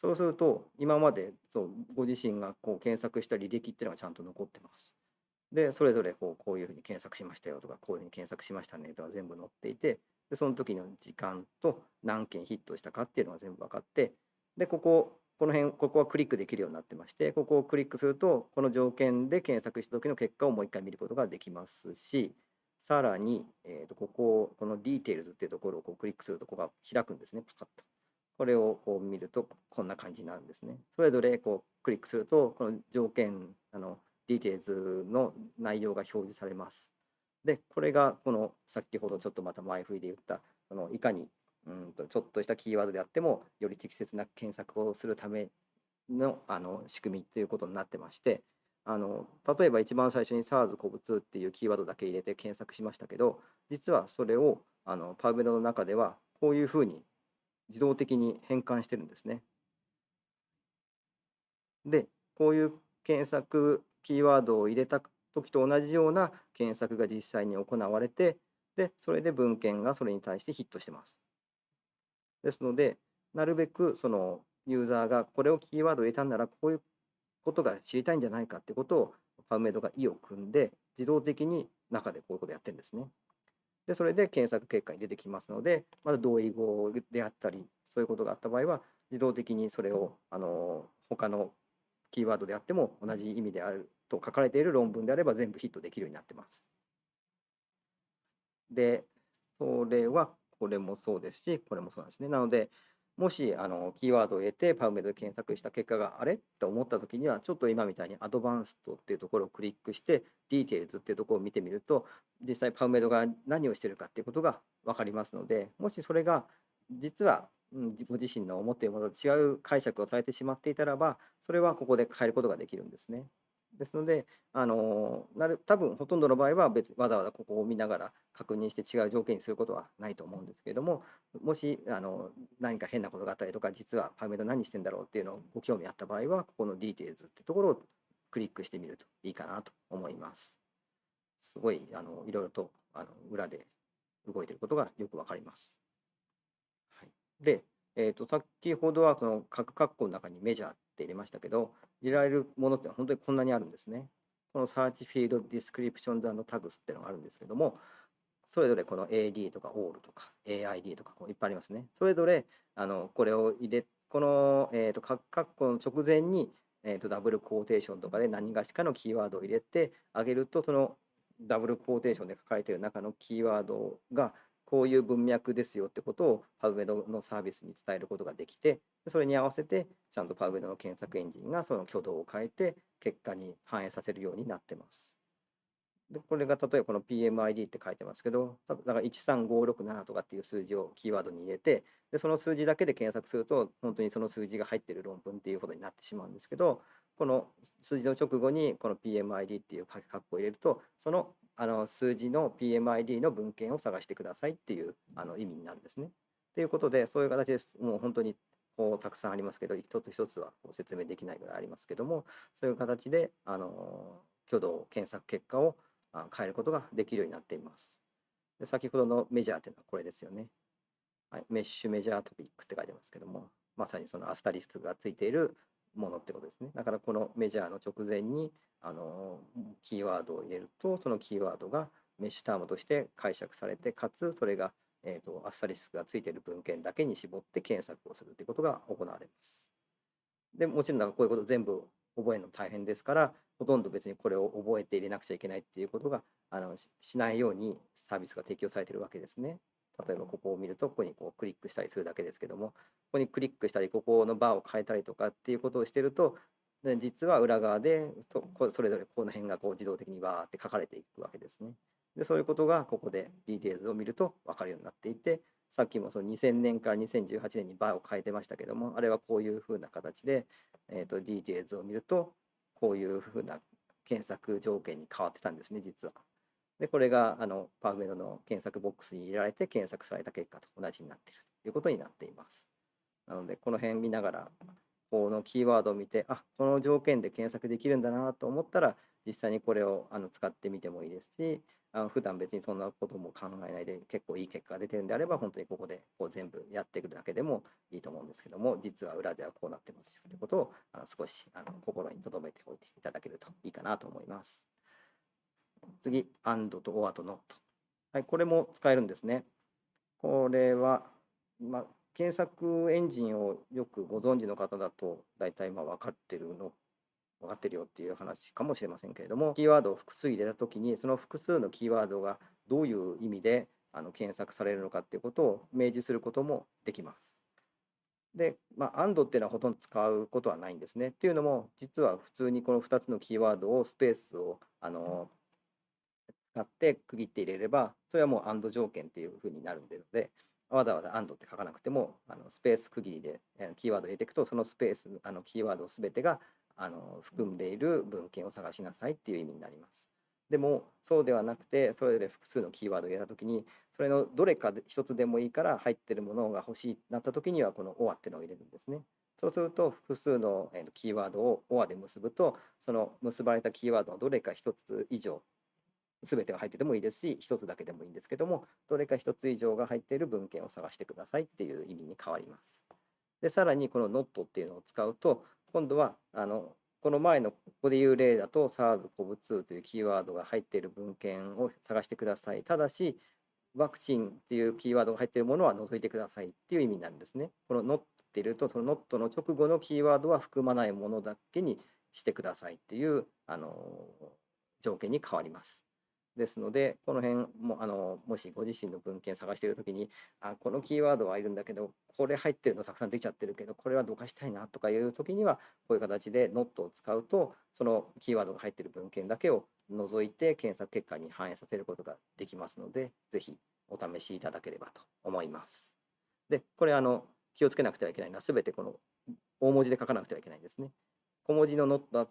そうすると、今までそうご自身がこう検索した履歴っていうのがちゃんと残ってます。で、それぞれこうこういうふうに検索しましたよとか、こういうふうに検索しましたねとか全部載っていて、でその時の時間と何件ヒットしたかっていうのが全部分かって、で、ここ、この辺、ここはクリックできるようになってまして、ここをクリックすると、この条件で検索した時の結果をもう一回見ることができますし、さらに、えー、とここ、この Details っていうところをこうクリックすると、ここが開くんですね、パカッと。これをこう見ると、こんな感じになるんですね。それぞれこうクリックすると、この条件、あの Details の内容が表示されます。で、これがこの先ほどちょっとまた前振りで言った、そのいかにうんとちょっとしたキーワードであっても、より適切な検索をするためのあの仕組みということになってまして、あの例えば一番最初に SARS 古物っていうキーワードだけ入れて検索しましたけど、実はそれをあのパウベドの中ではこういうふうに自動的に変換してるんですね。で、こういう検索キーワードを入れた時と同じような検索が実際に行われて、で、それで文献がそれに対してヒットしてます。ですので、なるべくそのユーザーがこれをキーワードを入れたんなら、こういうことが知りたいんじゃないかってことを、パウメドが意を組んで、自動的に中でこういうことをやってるんですね。で、それで検索結果に出てきますので、まだ同意語であったり、そういうことがあった場合は、自動的にそれをあの他のキーワードであっても同じ意味であると書かれている論文であれば全部ヒットできるようになってます。で、それはこれもそうですし、これもそうなんですね。なので、もしあのキーワードを入れて PubMed で検索した結果があれと思ったときには、ちょっと今みたいに Advanced っていうところをクリックして、 Details っていうところを見てみると、実際 PubMed が何をしているかっていうことが分かりますので、もしそれが実は、うん、ご自身の思っているものと違う解釈をされてしまっていたらば、それはここで変えることができるんですね。ですので、あのなる多分ほとんどの場合は別にわざわざここを見ながら確認して違う条件にすることはないと思うんですけれども、もしあの何か変なことがあったりとか、実はパウメド何してんだろうっていうのをご興味あった場合は、ここの Details ってところをクリックしてみるといいかなと思います。すごいあのいろいろとあの裏で動いていることがよくわかります。で、えー、と先ほどはその各括弧の中にメジャーって入れましたけど、入れられるものって本当にこんなにあるんですね。この Search Field Descriptions and Tags っていうのがあるんですけども、それぞれこの AD とか ALL とか AID とかこういっぱいありますね。それぞれあのこれを入れ、この、えー、と各括弧の直前に、えー、とダブルコーテーションとかで何がしかのキーワードを入れてあげると、そのダブルコーテーションで書かれている中のキーワードがこういう文脈ですよってことをパウメドのサービスに伝えることができて、それに合わせてちゃんとパウメドの検索エンジンがその挙動を変えて結果に反映させるようになってます。でこれが例えばこの PMID って書いてますけど、だから13567とかっていう数字をキーワードに入れて、でその数字だけで検索すると、本当にその数字が入ってる論文っていうことになってしまうんですけど、この数字の直後にこの PMID っていう書き括弧を入れると、そのあの数字の PMID の文献を探してくださいっていうあの意味になるんですね。っていうことで、そういう形です。もう本当にこうたくさんありますけど、一つ一つはこう説明できないぐらいありますけども、そういう形で、あの挙動検索結果を変えることができるようになっています。で先ほどのメジャーというのはこれですよね。はい、メッシュメジャートピックって書いてますけども、まさにそのアスタリスクがついているものってことですね。だからこのメジャーの直前にあのキーワードを入れると、そのキーワードがメッシュタームとして解釈されて、かつそれが、えー、とアスタリスクがついている文献だけに絞って検索をするということが行われます。でもちろんなんかこういうこと全部覚えるの大変ですから、ほとんど別にこれを覚えて入れなくちゃいけないっていうことがあのしないようにサービスが提供されているわけですね。例えばここを見ると、ここにこうクリックしたりするだけですけども、ここにクリックしたり、ここのバーを変えたりとかっていうことをしてると、で実は裏側でそそれぞれこの辺がこう自動的にバーって書かれていくわけですね。で、そういうことがここでディテーズを見ると分かるようになっていて、さっきもその2000年から2018年にバーを変えてましたけども、あれはこういうふうな形で、えー、とディテーズを見ると、こういうふうな検索条件に変わってたんですね、実は。で、これがあのパーウメドの検索ボックスに入れられて検索された結果と同じになっているということになっています。なので、この辺見ながら、のキーワードを見て、あこの条件で検索できるんだなと思ったら、実際にこれをあの使ってみてもいいですし、あの普段別にそんなことも考えないで結構いい結果が出てるんであれば、本当にここでこう全部やっていくだけでもいいと思うんですけども、実は裏ではこうなってますよということをあの少しあの心に留めておいていただけるといいかなと思います。次、and と or と not。はい、これも使えるんですね。これは、まあ、検索エンジンをよくご存知の方だと、大体まあ分かってるの、分かってるよっていう話かもしれませんけれども、キーワードを複数入れたときに、その複数のキーワードがどういう意味であの検索されるのかっていうことを明示することもできます。で、まあ、and っていうのはほとんど使うことはないんですね。っていうのも、実は普通にこの2つのキーワードをスペースをあの使って区切って入れれば、それはもう and 条件っていうふうになるので、わざわざ and って書かなくても、あのスペース区切りでキーワードを入れていくと、そのスペース、あのキーワードすべてがあの含んでいる文献を探しなさいっていう意味になります。でも、そうではなくて、それぞれ複数のキーワードを入れたときに、それのどれかで一つでもいいから入ってるものが欲しいなったときには、この OR っていうのを入れるんですね。そうすると、複数のキーワードを OR で結ぶと、その結ばれたキーワードのどれか一つ以上、すべてが入っててもいいですし、一つだけでもいいんですけども、どれか一つ以上が入っている文献を探してくださいっていう意味に変わります。で、さらにこの not っていうのを使うと、今度はあのこの前のここでいう例だと SARS-CoV-2 というキーワードが入っている文献を探してください。ただし、ワクチンっていうキーワードが入っているものは除いてくださいっていう意味になるんですね。この not って入れると、その not の直後のキーワードは含まないものだけにしてくださいっていうあの条件に変わります。ですので、この辺もあのもしご自身の文献探しているときにあ、このキーワードはいるんだけど、これ入ってるのたくさんできちゃってるけど、これはどかしたいなとかいうときには、こういう形で not を使うと、そのキーワードが入っている文献だけを除いて検索結果に反映させることができますので、ぜひお試しいただければと思います。で、これあの気をつけなくてはいけないのは、すべてこの大文字で書かなくてはいけないんですね。小文字の not だ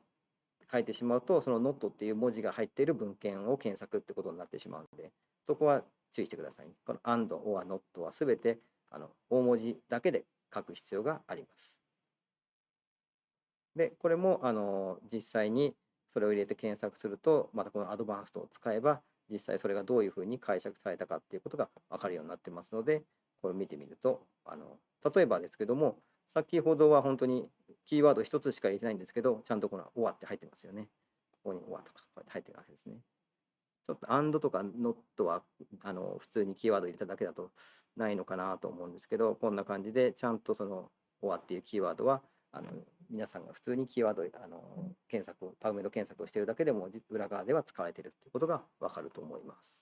書いてしまうと、その not っていう文字が入っている文献を検索ってことになってしまうので、そこは注意してください。この and or not はすべてあの大文字だけで書く必要があります。で、これもあの実際にそれを入れて検索すると、またこのアドバンストを使えば、実際それがどういうふうに解釈されたかっていうことが分かるようになってますので、これを見てみると、あの例えばですけども、先ほどは本当にキーワード一つしか入れてないんですけど、ちゃんとこの OR って入ってますよね。ここに OR とかこうやって入ってるわけですね。ちょっと AND とか NOT はあの普通にキーワード入れただけだとないのかなと思うんですけど、こんな感じでちゃんとその OR っていうキーワードはあの皆さんが普通にキーワードあの検索、パウメド検索をしているだけでも裏側では使われているということがわかると思います。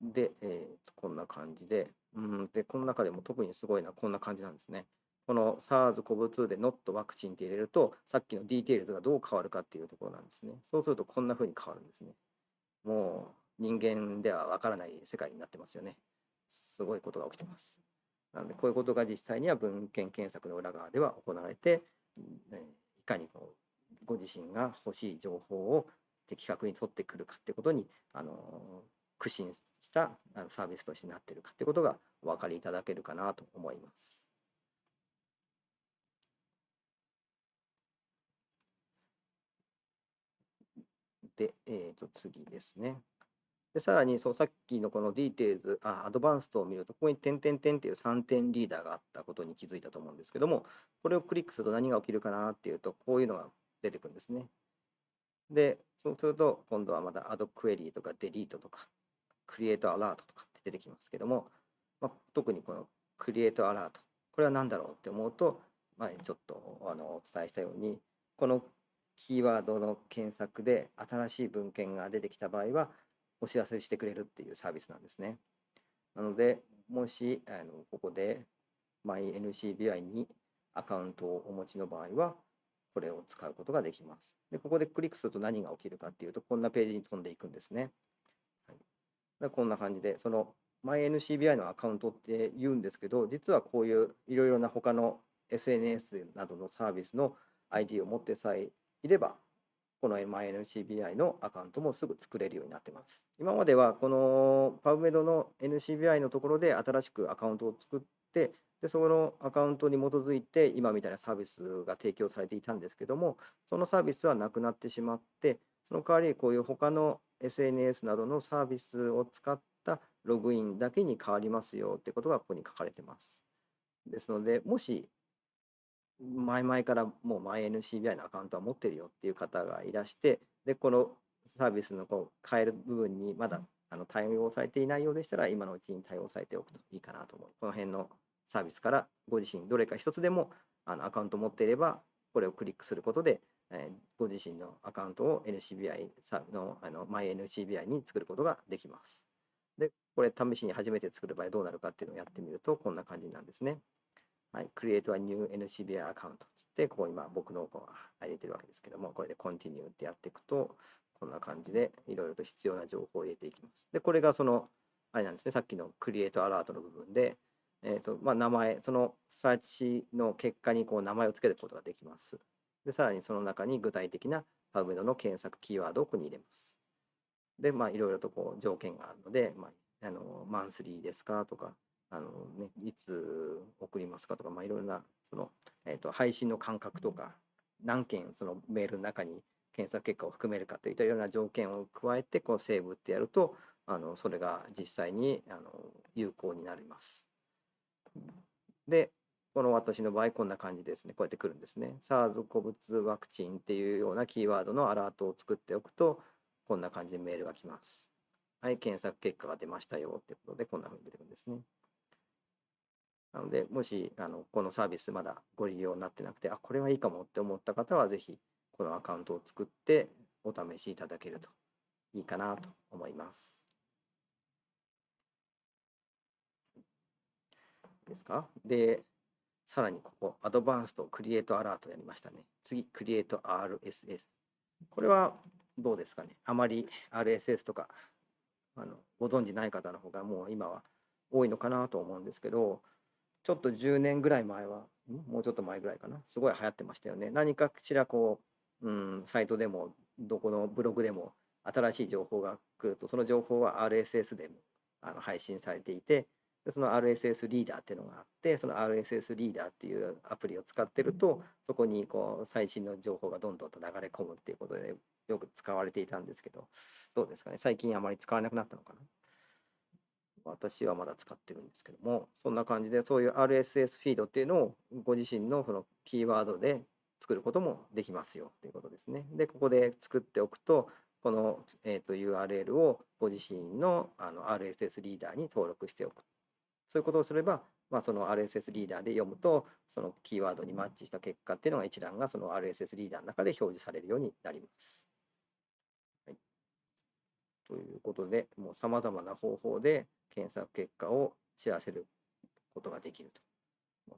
で、えーこんな感じで、うん、で、この中でも特にすごいのはこんな感じなんですね。この SARS-CoV-2 で NOT ワクチンって入れると、さっきの Details がどう変わるかっていうところなんですね。そうするとこんな風に変わるんですね。もう人間ではわからない世界になってますよね。すごいことが起きてます。なので、こういうことが実際には文献検索の裏側では行われて、いかにこうご自身が欲しい情報を的確に取ってくるかってことに、あの苦心したサービスとしてなっているかということがお分かりいただけるかなと思います。で、えー、と次ですね。で、さらにそうさっきのこの Details、あ、 Advanced を見ると、ここに点々点っていう3点リーダーがあったことに気づいたと思うんですけども、これをクリックすると何が起きるかなっていうと、こういうのが出てくるんですね。で、そうすると、今度はまた Add Query とか Delete とか Create Alert とかって出てきますけども、まあ、特にこの Create Alert、これは何だろうって思うと、前にちょっとあのお伝えしたように、このキーワードの検索で新しい文献が出てきた場合は、お知らせしてくれるっていうサービスなんですね。なので、もしあのここで MyNCBI にアカウントをお持ちの場合は、これを使うことができます。で、ここでクリックすると何が起きるかっていうと、こんなページに飛んでいくんですね。こんな感じで、その MyNCBI のアカウントって言うんですけど、実はこういういろいろな他の SNS などのサービスの ID を持ってさえいれば、この MyNCBI のアカウントもすぐ作れるようになってます。今まではこの PubMed の NCBI のところで新しくアカウントを作って、でそのアカウントに基づいて今みたいなサービスが提供されていたんですけども、そのサービスはなくなってしまって、その代わりこういう他の SNS などのサービスを使ったログインだけに変わりますよってことがここに書かれてます。ですので、もし前々からもう MyNCBI のアカウントは持ってるよっていう方がいらして、で、このサービスのこう変える部分にまだあの対応されていないようでしたら、今のうちに対応されておくといいかなと思う。この辺のサービスからご自身どれか一つでもあのアカウント持っていれば、これをクリックすることで、え、ご自身のアカウントを NCBI のあの MyNCBI に作ることができます。で、これ試しに初めて作る場合どうなるかっていうのをやってみると、こんな感じなんですね。はい、Create a new NCBI account つって、ここ今僕のこう入れてるわけですけども、これで Continue ってやっていくと、こんな感じでいろいろと必要な情報を入れていきます。で、これがその、あれなんですね、さっきの Create Alert の部分で、え、ー、と、まあ、名前、そのサーチの結果にこう名前を付けることができます。で、さらにその中に具体的な PubMed の検索キーワードをここに入れます。で、まあ、いろいろとこう条件があるので、まあ、あの、マンスリーですかとか、あのね、いつ送りますかとか、まあ、いろいろなその、えーと、配信の間隔とか、何件そのメールの中に検索結果を含めるかといったいろんな条件を加えて、こうセーブってやると、あのそれが実際にあの有効になります。で、この私の場合、こんな感じですね。こうやってくるんですね。SARS 古物ワクチンっていうようなキーワードのアラートを作っておくと、こんな感じでメールが来ます。はい、検索結果が出ましたよってことで、こんな風に出てくるんですね。なので、もしあのこのサービスまだご利用になってなくて、あ、これはいいかもって思った方は、ぜひこのアカウントを作ってお試しいただけるといいかなと思います。ですか？で、さらにここ、アドバンストクリエイトアラートやりましたね。次、クリエイト RSS。これはどうですかね？あまり RSS とかあのご存じない方の方がもう今は多いのかなと思うんですけど、ちょっと10年ぐらい前は、もうちょっと前ぐらいかな、すごい流行ってましたよね。何かしらこう、うん、サイトでも、どこのブログでも、新しい情報が来ると、その情報は RSS でもあの配信されていて、でその RSS リーダーっていうのがあって、その RSS リーダーっていうアプリを使ってると、そこにこう最新の情報がどんどんと流れ込むっていうことで、よく使われていたんですけど、どうですかね、最近あまり使わなくなったのかな？私はまだ使ってるんですけども、そんな感じで、そういう RSS フィードっていうのをご自身のそのキーワードで作ることもできますよということですね。で、ここで作っておくと、この、えーと、URL をご自身のあの RSS リーダーに登録しておく。そういうことをすれば、まあ、その RSS リーダーで読むと、そのキーワードにマッチした結果っていうのが一覧がその RSS リーダーの中で表示されるようになります。はい、ということで、もう様々な方法で検索結果を知らせることができると。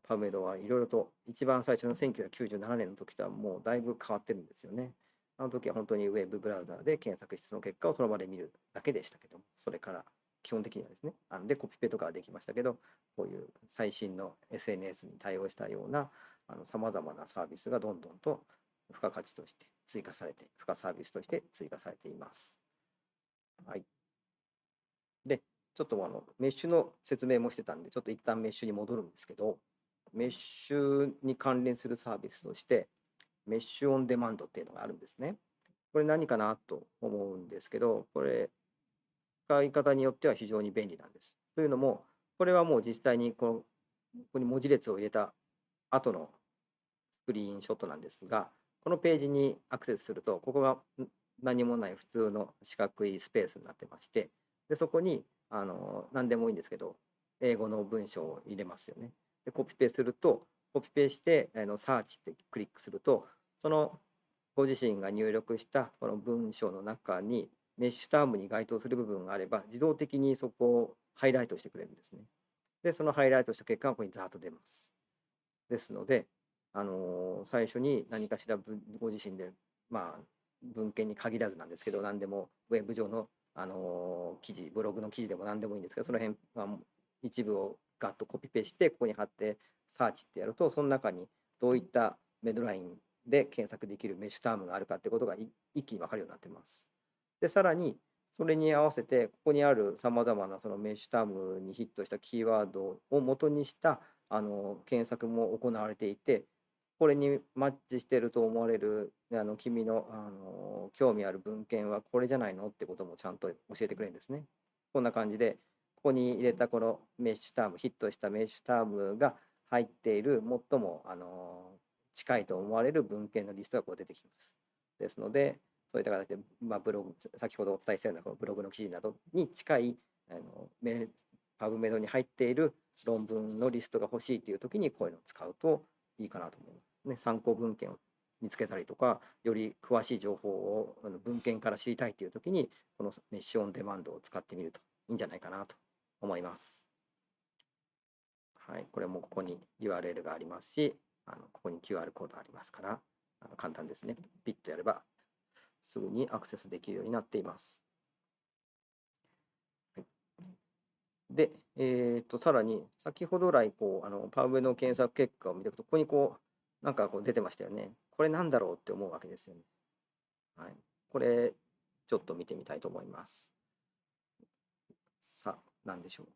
パブメドはいろいろと一番最初の1997年の時とはもうだいぶ変わってるんですよね。あの時は本当にウェブブラウザーで検索してその結果をその場で見るだけでしたけども、それから基本的にはですね、あのでコピペとかはできましたけど、こういう最新の SNS に対応したようなさまざまなサービスがどんどんと付加価値として追加されて、付加サービスとして追加されています。はい。で、ちょっとあのメッシュの説明もしてたんで、ちょっと一旦メッシュに戻るんですけど、メッシュに関連するサービスとして、メッシュオンデマンドっていうのがあるんですね。これ何かなと思うんですけど、これ、使い方によっては非常に便利なんです。というのも、これはもう実際にこのここに文字列を入れた後のスクリーンショットなんですが、このページにアクセスすると、ここが何もない普通の四角いスペースになってまして、でそこにあの何でもいいんですけど、英語の文章を入れますよね。で、コピペすると、コピペして、あのサーチってクリックすると、そのご自身が入力したこの文章の中にメッシュタームに該当する部分があれば、自動的にそこをハイライトしてくれるんですね。で、そのハイライトした結果がここにざーっと出ます。ですので、あのー最初に何かしらご自身で、まあ、文献に限らずなんですけど、何でもウェブ上の、あのー記事、ブログの記事でも何でもいいんですけど、その辺はもう一部をガッとコピペして、ここに貼ってサーチってやると、その中にどういったメドラインで検索できるメッシュタームがあるかってことが一気に分かるようになってます。で、さらに、それに合わせて、ここにあるさまざまなそのメッシュタームにヒットしたキーワードを元にしたあの検索も行われていて、これにマッチしてると思われるあの君のあの興味ある文献はこれじゃないのってこともちゃんと教えてくれるんですね。こんな感じで、ここに入れたこのメッシュターム、ヒットしたメッシュタームが入っている最もあの近いと思われる文献のリストがこう出てきます。ですので、そういった形で、まあ、ブログ、先ほどお伝えしたようなこのブログの記事などに近いあのメパブメドに入っている論文のリストが欲しいというときにこういうのを使うといいかなと思います。ね、参考文献を見つけたりとか、より詳しい情報をあの文献から知りたいというときに、このメッシュオンデマンドを使ってみるといいんじゃないかなと思います。はい、これもここに URL がありますし、あのここに QR コードありますから、あの簡単ですね。ピッとやればすぐにアクセスできるようになっています。で、えー、とさらに先ほど来こうあのパウェの検索結果を見ていくと、ここにこうなんかこう出てましたよね。これなんだろうって思うわけですよね。はい、これちょっと見てみたいと思います。さあ、何でしょう。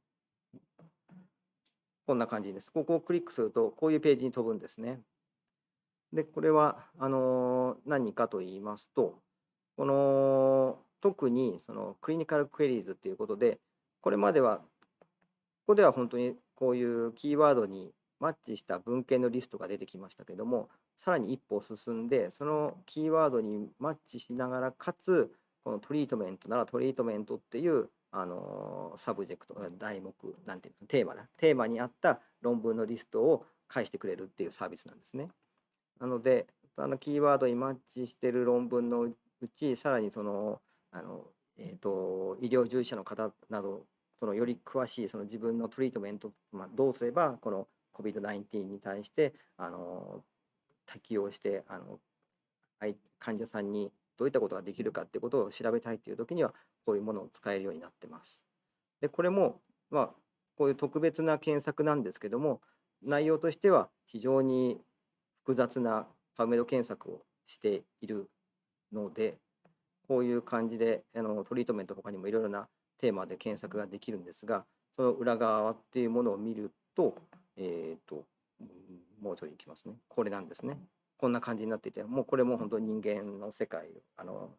こんな感じです。ここをクリックすると、こういうページに飛ぶんですね。で、これはあの何かと言いますと、この特にその Clinical Queries っていうことで、これまでは、ここでは本当にこういうキーワードにマッチした文献のリストが出てきましたけども、さらに一歩進んで、そのキーワードにマッチしながら、かつ、この Treatment なら Treatment っていうあのサブジェクト、題目、なんていうの、テーマだ、テーマに合った論文のリストを返してくれるっていうサービスなんですね。なので、あのキーワードにマッチしてる論文のうち、さらにその、あのえー、と医療従事者の方など、そのより詳しいその自分のトリートメント、まあ、どうすればこの COVID-19 に対してあの適用してあの患者さんにどういったことができるかっていうことを調べたいというときには、こういうものを使えるようになってます。で、これも、まあ、こういう特別な検索なんですけども、内容としては非常に複雑なパブメド検索をしているので、こういう感じであのトリートメント他にもいろいろなテーマで検索ができるんですが、その裏側っていうものを見ると、えっ、と、もうちょいいきますね。これなんですね。こんな感じになっていて、もうこれも本当に人間の世界、あの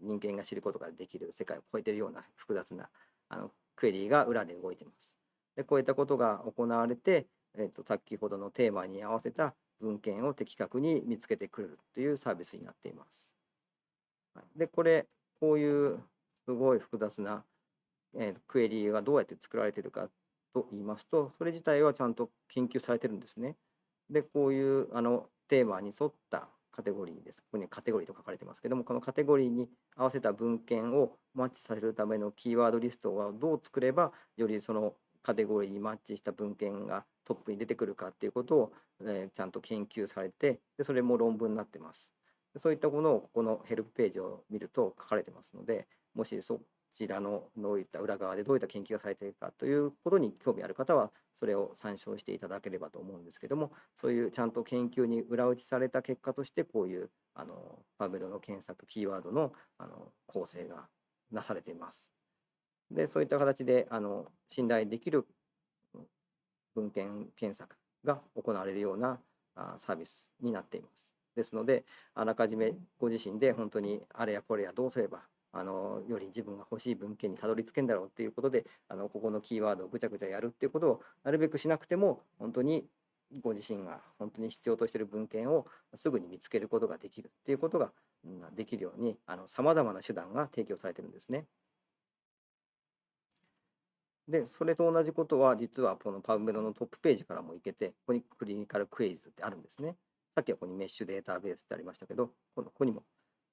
人間が知ることができる世界を超えてるような複雑なあのクエリーが裏で動いてます。でこういったことが行われて、えーと、先ほどのテーマに合わせた文献を的確に見つけてくれるというサービスになっています。で、これ、こういうすごい複雑な、えー、クエリがどうやって作られてるかと言いますと、それ自体はちゃんと研究されてるんですね。で、こういうあのテーマに沿ったカテゴリーです。ここにカテゴリーと書かれてますけども、このカテゴリーに合わせた文献をマッチさせるためのキーワードリストはどう作れば、よりそのカテゴリーにマッチした文献がトップに出てくるかっていうことを、えー、ちゃんと研究されてで、それも論文になってます。そういったものをここのヘルプページを見ると書かれてますので、もしそちらのどういった裏側でどういった研究がされているかということに興味ある方は、それを参照していただければと思うんですけども、そういうちゃんと研究に裏打ちされた結果として、こういうあのパブメドの検索キーワードのあの構成がなされています。で、そういった形であの信頼できる文献検索が行われるようなサービスになっています。ですので、あらかじめご自身で本当にあれやこれやどうすればあのより自分が欲しい文献にたどり着けんだろうっていうことであのここのキーワードをぐちゃぐちゃやるっていうことをなるべくしなくても本当にご自身が本当に必要としている文献をすぐに見つけることができるっていうことがうんできるようにさまざまな手段が提供されてるんですね。で、それと同じことは実はこの PubMed のトップページからもいけて、ここにクリニカルクエリーズってあるんですね。さっきはここにメッシュデータベースってありましたけど、このここにも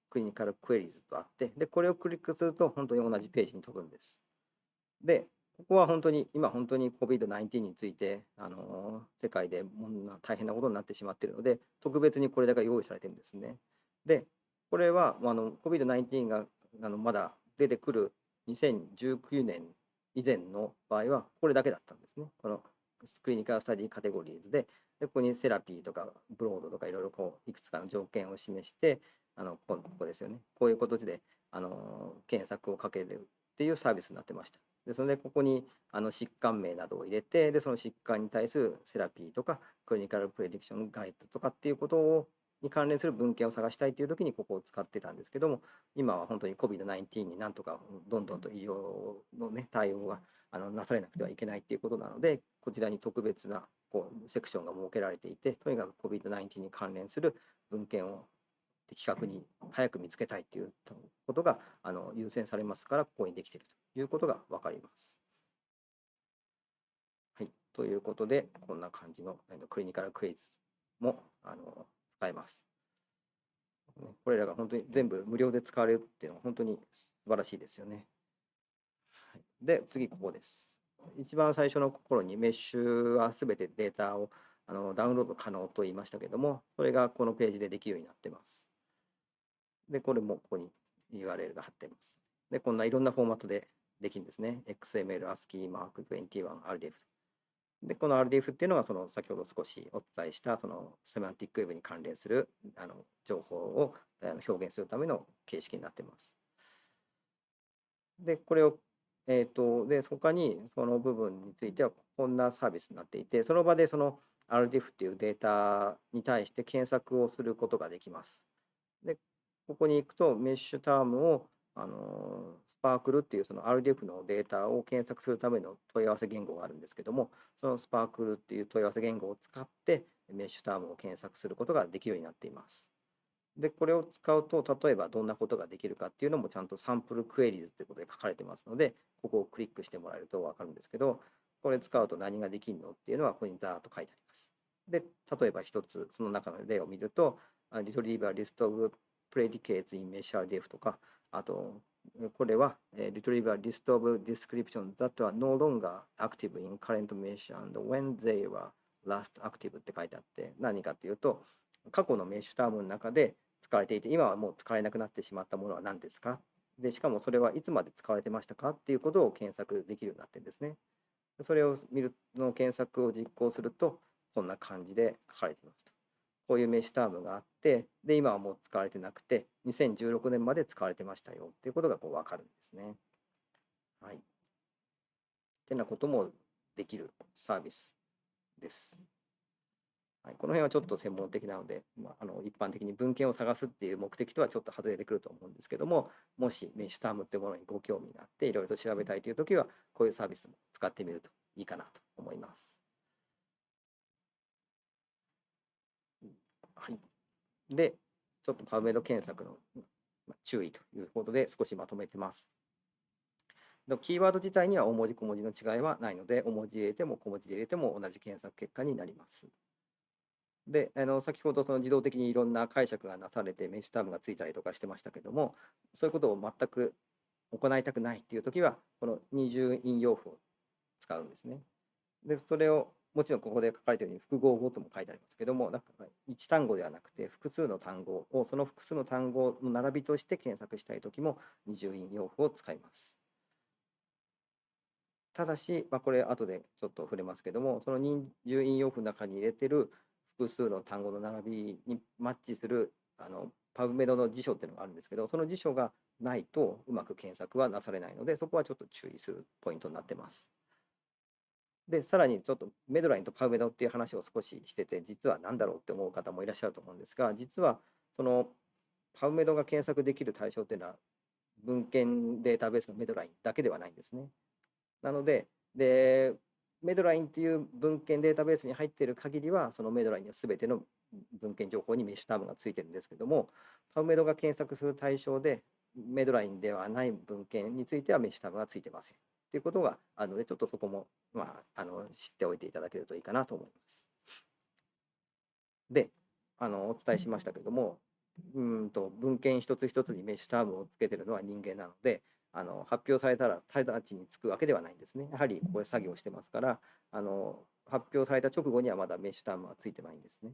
クリニカルクエリーズとあって、で、これをクリックすると本当に同じページに飛ぶんです。で、ここは本当に、今本当に COVID-19 について、あのー世界でもんな大変なことになってしまっているので、特別にこれだけ用意されてるんですね。で、これはあの COVID-19 があのまだ出てくる2019年以前の場合はこれだけだったんですね。このクリニカルスタディカテゴリーズで、でここにセラピーとかブロードとかいろいろこういくつかの条件を示して、あのこここですよね。こういう形であの検索をかけるっていうサービスになってました。ですので、ここにあの疾患名などを入れて、でその疾患に対するセラピーとかクリニカルプレディクションガイドとかっていうことをに関連する文献を探したいという時にここを使ってたんですけども、今は本当に COVID-19 になんとかどんどんと医療の、ね、対応があのなされなくてはいけないということなので、こちらに特別なこうセクションが設けられていて、とにかく COVID-19 に関連する文献を的確に早く見つけたいということがあの優先されますから、ここにできているということが分かります。はい、ということで、こんな感じのクリニカルクイズもあの使えます。これらが本当に全部無料で使われるっていうのは本当に素晴らしいですよね。で、次ここです。一番最初の頃にメッシュはすべてデータをあのダウンロード可能と言いましたけども、それがこのページでできるようになってます。で、これもここに URL が貼ってます。で、こんないろんなフォーマットでできるんですね。XML、ASCII、Mark21、RDF。で、この RDF っていうのは、その先ほど少しお伝えした、そのセマンティックウェブに関連するあの情報を表現するための形式になっています。で、これを、えっ、と、で、他にその部分については、こんなサービスになっていて、その場でその RDF っていうデータに対して検索をすることができます。で、ここに行くと、メッシュタームを、あのスパークルっていうその RDF のデータを検索するための問い合わせ言語があるんですけども、そのスパークルっていう問い合わせ言語を使って、メッシュタームを検索することができるようになっています。で、これを使うと、例えばどんなことができるかっていうのもちゃんとサンプルクエリーズということで書かれてますので、ここをクリックしてもらえると分かるんですけど、これ使うと何ができるのっていうのは、ここにざーっと書いてあります。で、例えば一つ、その中の例を見ると、あ Retriever List of Predicates in Mesh RDF とか、あと、これは、えー Retriever List of Descriptions that are no longer active in current mesh and when they were last active って書いてあって、何かっていうと、過去のメッシュタームの中で使われていて、今はもう使われなくなってしまったものは何ですか？で、しかもそれはいつまで使われてましたか？っていうことを検索できるようになってるんですね。それを見るの検索を実行すると、こんな感じで書かれていますと。こういうメッシュタームがあって、で、今はもう使われてなくて、2016年まで使われてましたよっていうことがこう分かるんですね。はい。ってなこともできるサービスです。はい、この辺はちょっと専門的なので、まあ、あの一般的に文献を探すっていう目的とはちょっと外れてくると思うんですけども、もしメッシュタームっていうものにご興味があって、いろいろと調べたいというときは、こういうサービスも使ってみるといいかなと思います。はい。で、ちょっとパブメド検索の注意ということで少しまとめてます。キーワード自体には大文字小文字の違いはないので、大文字入れても小文字で入れても同じ検索結果になります。で、あの先ほどその自動的にいろんな解釈がなされてメッシュタームがついたりとかしてましたけども、そういうことを全く行いたくないっていうときは、この二重引用符を使うんですね。で、それをもちろんここで書かれているように複合語とも書いてありますけども、なんか1単語ではなくて複数の単語を、その複数の単語の並びとして検索したいときも二重引用符を使います。ただし、まあ、これ後でちょっと触れますけども、その二重引用符の中に入れてる複数の単語の並びにマッチするあのパブメドの辞書っていうのがあるんですけど、その辞書がないとうまく検索はなされないので、そこはちょっと注意するポイントになってます。で、さらにちょっとメドラインとパブメドっていう話を少ししてて、実は何だろうって思う方もいらっしゃると思うんですが、実はそのパブメドが検索できる対象っていうのは文献データベースのメドラインだけではないんですね。なので、で、メドラインっていう文献データベースに入っている限りは、そのメドラインには全ての文献情報にメッシュタームがついてるんですけれども、パブメドが検索する対象で、メドラインではない文献についてはメッシュタームがついてません。っていうことがあるので、ちょっとそこも、まあ、あの知っておいていただけるといいかなと思います。で、あのお伝えしましたけれども、うんと文献一つ一つにメッシュタームをつけてるのは人間なので、あの発表されたら直ちにつくわけではないんですね。やはりここで作業してますから、あの発表された直後にはまだメッシュタームはついてないんですね。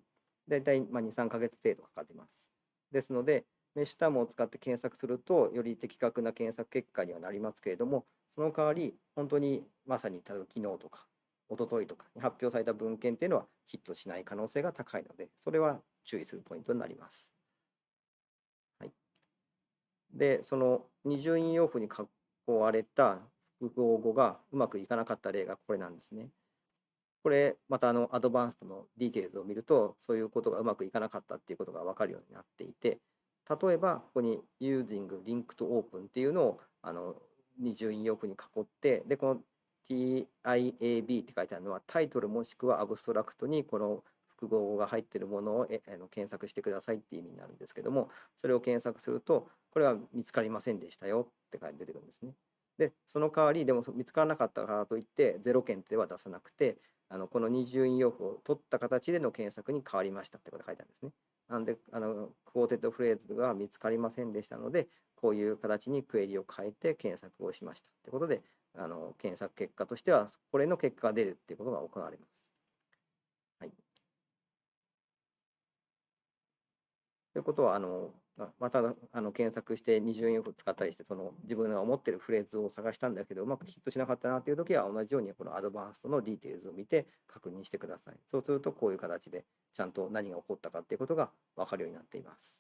だいたいまあ2、3ヶ月程度かかってます。ですので、メッシュタームを使って検索すると、より的確な検索結果にはなりますけれども、その代わり、本当にまさに例えば昨日とか、一昨日とかに発表された文献っていうのはヒットしない可能性が高いので、それは注意するポイントになります。で、その二重引用符に囲われた複合語がうまくいかなかった例がこれなんですね。これ、またあの Advanced の Details を見ると、そういうことがうまくいかなかったっていうことが分かるようになっていて、例えば、ここに using linked open っていうのをあの二重引用符に囲って、で、この TIAB って書いてあるのは、タイトルもしくはアブストラクトにこの複合語が入っているものをえあの検索してくださいっていう意味になるんですけども、それを検索すると、これは見つかりませんでしたよって書いて出てくるんですね。で、その代わり、でも見つからなかったからといって、0件では出さなくて、あのこの二重引用符を取った形での検索に変わりましたってことが書いてあるんですね。なんで、あのクォーテッドフレーズが見つかりませんでしたので、こういう形にクエリを変えて検索をしましたってことで、あの検索結果としては、これの結果が出るっていうことが行われます。はい。ということは、あのまたあの検索して二重引用符を使ったりして、その自分が思ってるフレーズを探したんだけど、うまくヒットしなかったなというときは、同じようにこの Advanced の Details を見て確認してください。そうすると、こういう形でちゃんと何が起こったかっていうことが分かるようになっています。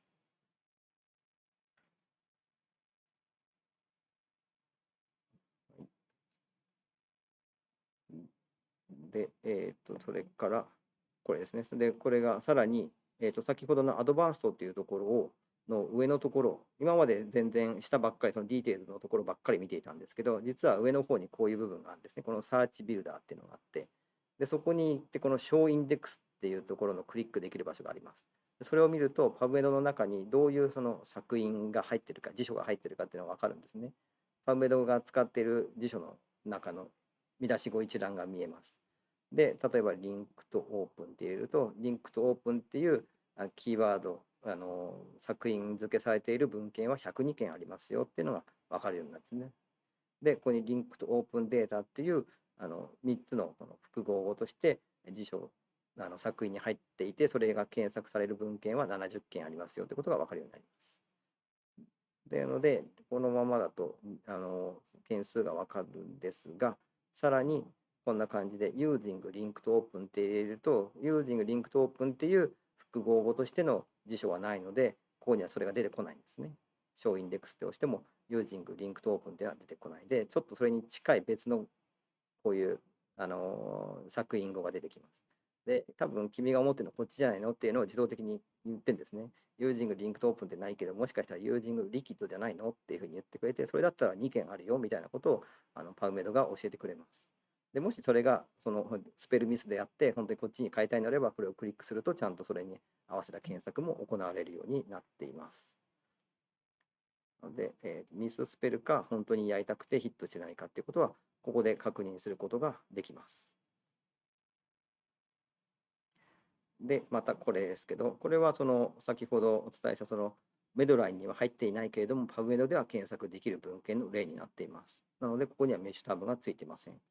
で、えっ、と、それから、これですね。で、これがさらに、えっ、と、先ほどのアドバンストっていうところを、の上のところ、今まで全然下ばっかり、そのディテールのところばっかり見ていたんですけど、実は上の方にこういう部分があるんですね。このサーチビルダーっていうのがあって、で、そこに行って、この Show Index っていうところのクリックできる場所があります。それを見ると、パブメドの中にどういうその作品が入ってるか、辞書が入ってるかっていうのが分かるんですね。パブメドが使っている辞書の中の見出し語一覧が見えます。で、例えば、リンクとオープンって入れると、リンクとオープンっていうキーワード、あの作品付けされている文献は102件ありますよっていうのが分かるようになるんですね。で、ここにリンクとオープンデータっていうあの3つのこの複合語として辞書あの作品に入っていて、それが検索される文献は70件ありますよってことが分かるようになります。でので、このままだとあの件数が分かるんですが、さらにこんな感じで using linked open って入れると、using linked open っていう複合語としての辞書はないので、ここにはそれが出てこないんですね。小インデックスって押しても、using linked open っていうのは出てこないで、ちょっとそれに近い別のこういう、あのー作品語が出てきます。で、多分君が思ってるのはこっちじゃないのっていうのを自動的に言ってんですね。using linked open ってないけど、もしかしたら using liquid じゃないのっていうふうに言ってくれて、それだったら2件あるよみたいなことをあのパウメドが教えてくれます。でもしそれがそのスペルミスであって、本当にこっちに変えたいのであれば、これをクリックすると、ちゃんとそれに合わせた検索も行われるようになっています。なので、えーミススペルか本当にやりたくてヒットしてないかっていうことは、ここで確認することができます。で、またこれですけど、これはその先ほどお伝えしたそのメドラインには入っていないけれども、パブメドでは検索できる文献の例になっています。なので、ここにはメッシュタブがついてません。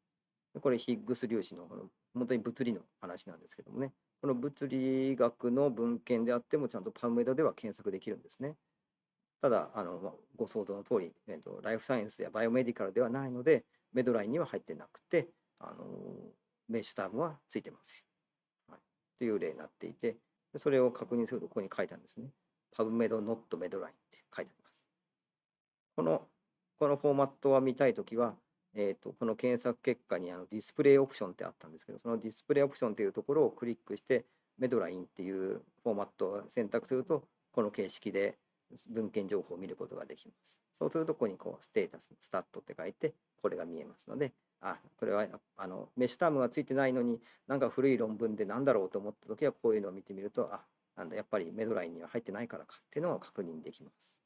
これ、ヒッグス粒子のこの本当に物理の話なんですけどもね、この物理学の文献であっても、ちゃんとパブメドでは検索できるんですね。ただ、あのご想像の通り、えっと、ライフサイエンスやバイオメディカルではないので、メドラインには入ってなくて、あのメッシュタブはついてません。はい、という例になっていて、それを確認するとここに書いてあるんですね。PubMed Not Medline って書いてあります。この、このフォーマットは見たいときは、えー、とこの検索結果にあのディスプレイオプションってあったんですけど、そのディスプレイオプションというところをクリックして、メドラインっていうフォーマットを選択すると、この形式で文献情報を見ることができます。そうすると、ここにこうステータス、スタットって書いて、これが見えますので、あ、これはあのメッシュタームがついてないのに、なんか古い論文でなんだろうと思ったときは、こういうのを見てみると、あ、なんだ、やっぱりメドラインには入ってないからかっていうのを確認できます。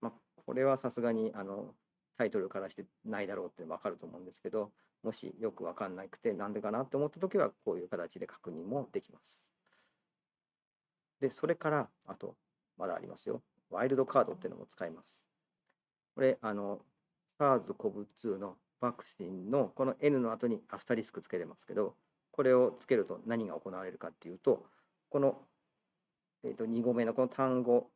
まあ、これはさすがにあのタイトルからしてないだろうって分かると思うんですけど、もしよく分かんなくて、なんでかなって思ったときは、こういう形で確認もできます。で、それから、あと、まだありますよ。ワイルドカードっていうのも使います。これ、あの、SARS-CoV-2 のワクチンのこの N の後にアスタリスクつけてますけど、これをつけると何が行われるかっていうと、この、えー、と2語目のこの単語、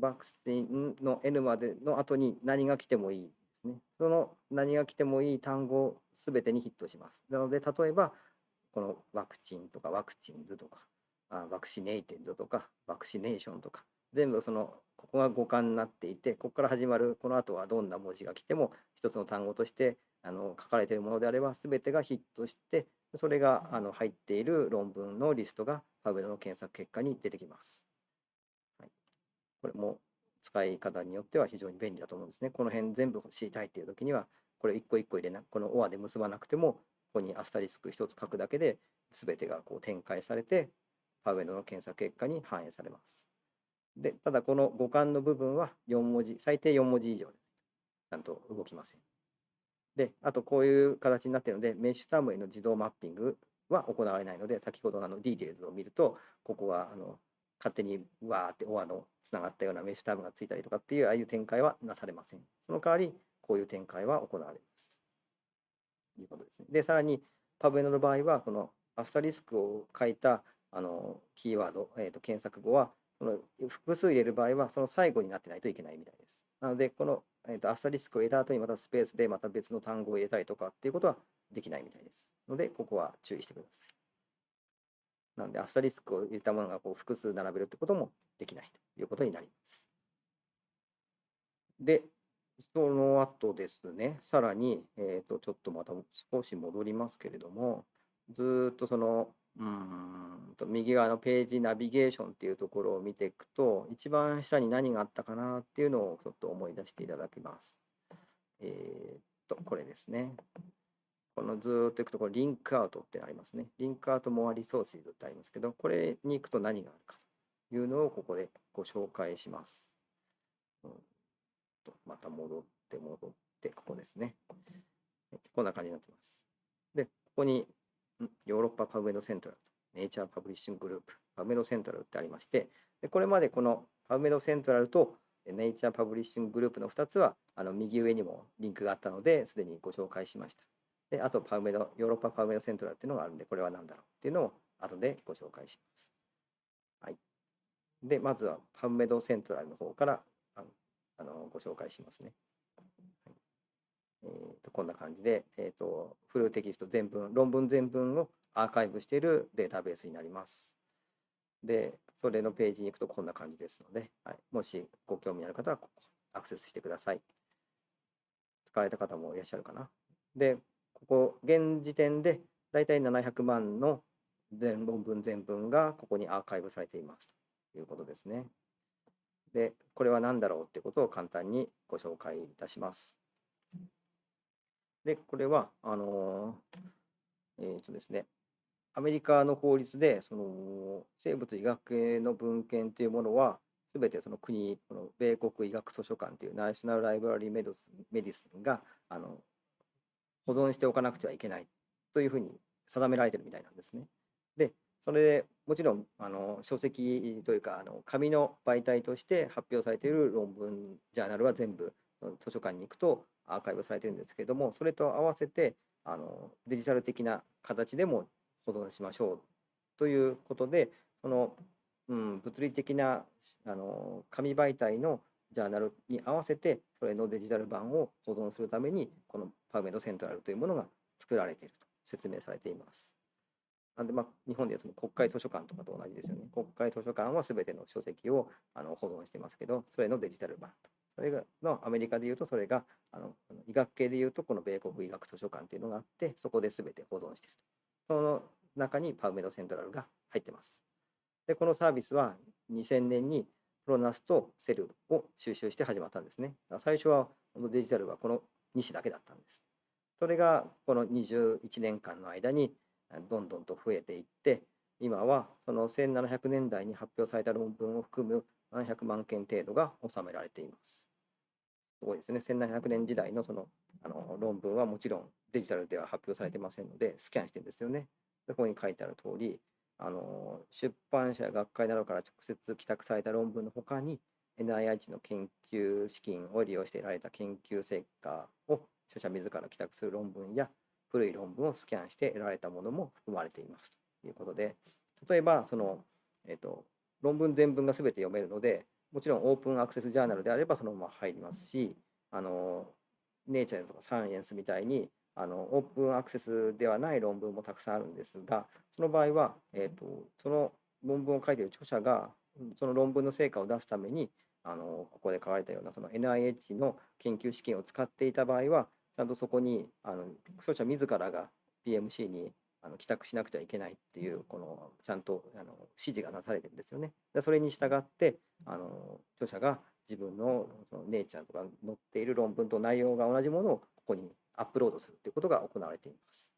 ワクチンの N までの後に何が来てもいいですね。その何が来てもいい単語すべてにヒットします。なので、例えば、このワクチンとかワクチンズとか、あワクシネイテッドとか、ワクシネーションとか、全部その、ここが語感になっていて、ここから始まるこの後はどんな文字が来ても、一つの単語としてあの書かれているものであれば、すべてがヒットして、それがあの入っている論文のリストが PubMed の検索結果に出てきます。はい、これも使い方によっては非常に便利だと思うんですね。この辺全部知りたいっていう時には、これ一個一個入れな、この OR で結ばなくても、ここにアスタリスク一つ書くだけで、すべてがこう展開されて、PubMed の検索結果に反映されます。で、ただこの語幹の部分は4文字、最低4文字以上でないと動きません。で、あとこういう形になっているので、 MeSH Term への自動マッピングは行われないので、先ほどのあの Details を見ると、ここはあの勝手にわーって OR のつながったような MeSH Term がついたりとかっていう、ああいう展開はなされません。その代わり、こういう展開は行われます。ということですね。で、さらに、PubMed の場合は、このアスタリスクを書いたあのキーワード、えー、と検索語は、その複数入れる場合は、その最後になってないといけないみたいです。なので、この、えー、とアスタリスクを入れた後にまたスペースでまた別の単語を入れたりとかっていうことはできないみたいです。ので、ここは注意してください。なので、アスタリスクを入れたものがこう複数並べるってこともできないということになります。で、その後ですね、さらに、えー、とちょっとまた少し戻りますけれども、ずっとその、うんと右側のページナビゲーションっていうところを見ていくと、一番下に何があったかなっていうのをちょっと思い出していただきます。えー、っと、これですね。このずっといくと、これリンクアウトってありますね。リンクアウトモアリソースってありますけど、これに行くと何があるかというのをここでご紹介します。うんとまた戻って戻って、ここですね。こんな感じになってます。で、ここにヨーロッパパブメドセントラルと、ネイチャーパブリッシンググループ、パブメドセントラルってありまして、でこれまでこのパブメドセントラルとネイチャーパブリッシンググループの2つは、あの右上にもリンクがあったので、すでにご紹介しました。で、あとパブメド、ヨーロッパパブメドセントラルっていうのがあるんで、これは何だろう？っていうのを後でご紹介します。はい。で、まずはパブメドセントラルの方からあのあのご紹介しますね。はいえー、とこんな感じで、えーと、フルテキスト全文、論文全文をアーカイブしているデータベースになります。で、それのページに行くとこんな感じですので、はい、もしご興味ある方はここアクセスしてください。使われた方もいらっしゃるかな。で、ここ、現時点でだいたい700万の全論文全文がここにアーカイブされていますということですね。で、これは何だろうってことを簡単にご紹介いたします。で、これは、あの、えっ、ー、とですね、アメリカの法律で、その生物医学系の文献というものは、すべてその国、この米国医学図書館というナショナル・ライブラリー・メディスンがあの保存しておかなくてはいけないというふうに定められてるみたいなんですね。で、それでもちろんあの書籍というかあの紙の媒体として発表されている論文、ジャーナルは全部図書館に行くとアーカイブされてるんですけれども、それと合わせてあのデジタル的な形でも保存しましょうということで、その、うん、物理的なあの紙媒体のジャーナルに合わせて、それのデジタル版を保存するために、このパウメドセントラルというものが作られていると説明されています。なんで、ま、日本でいうその国会図書館とかと同じですよね。国会図書館はすべての書籍をあの保存してますけど、それのデジタル版と。それがのアメリカでいうと、それがあの医学系でいうと、この米国医学図書館っていうのがあって、そこですべて保存していると。その中にパウメドセントラルが入ってます。で、このサービスは2000年にプロナスとセルを収集して始まったんですね。最初はデジタルはこの2種だけだったんです。それがこの21年間の間にどんどんと増えていって、今はその1700年代に発表された論文を含む700万件程度が収められています。すごいですね。1700年時代のそのあの論文はもちろんデジタルでは発表されてませんので、スキャンしてるんですよね。ここに書いてある通り、あの出版社や学会などから直接帰宅された論文のほかに、NIH の研究資金を利用して得られた研究成果を著者自ら帰宅する論文や古い論文をスキャンして得られたものも含まれていますということで、例えばその、えっと論文全文が全て読めるので、もちろんオープンアクセスジャーナルであればそのまま入りますし、あのネイチャーとかサイエンスみたいにあのオープンアクセスではない論文もたくさんあるんですが、その場合は、えっとその論文を書いている著者がその論文の成果を出すためにあのここで書かれたようなその NIH の研究資金を使っていた場合はちゃんとそこにあの著者自らが PMC にあの帰宅しなくてはいけないっていうこのちゃんとあの指示がなされてるんですよね。でそれに従ってあの著者が自分のそのネイチャーとか載っている論文と内容が同じものをここにアップロードするということが行われています。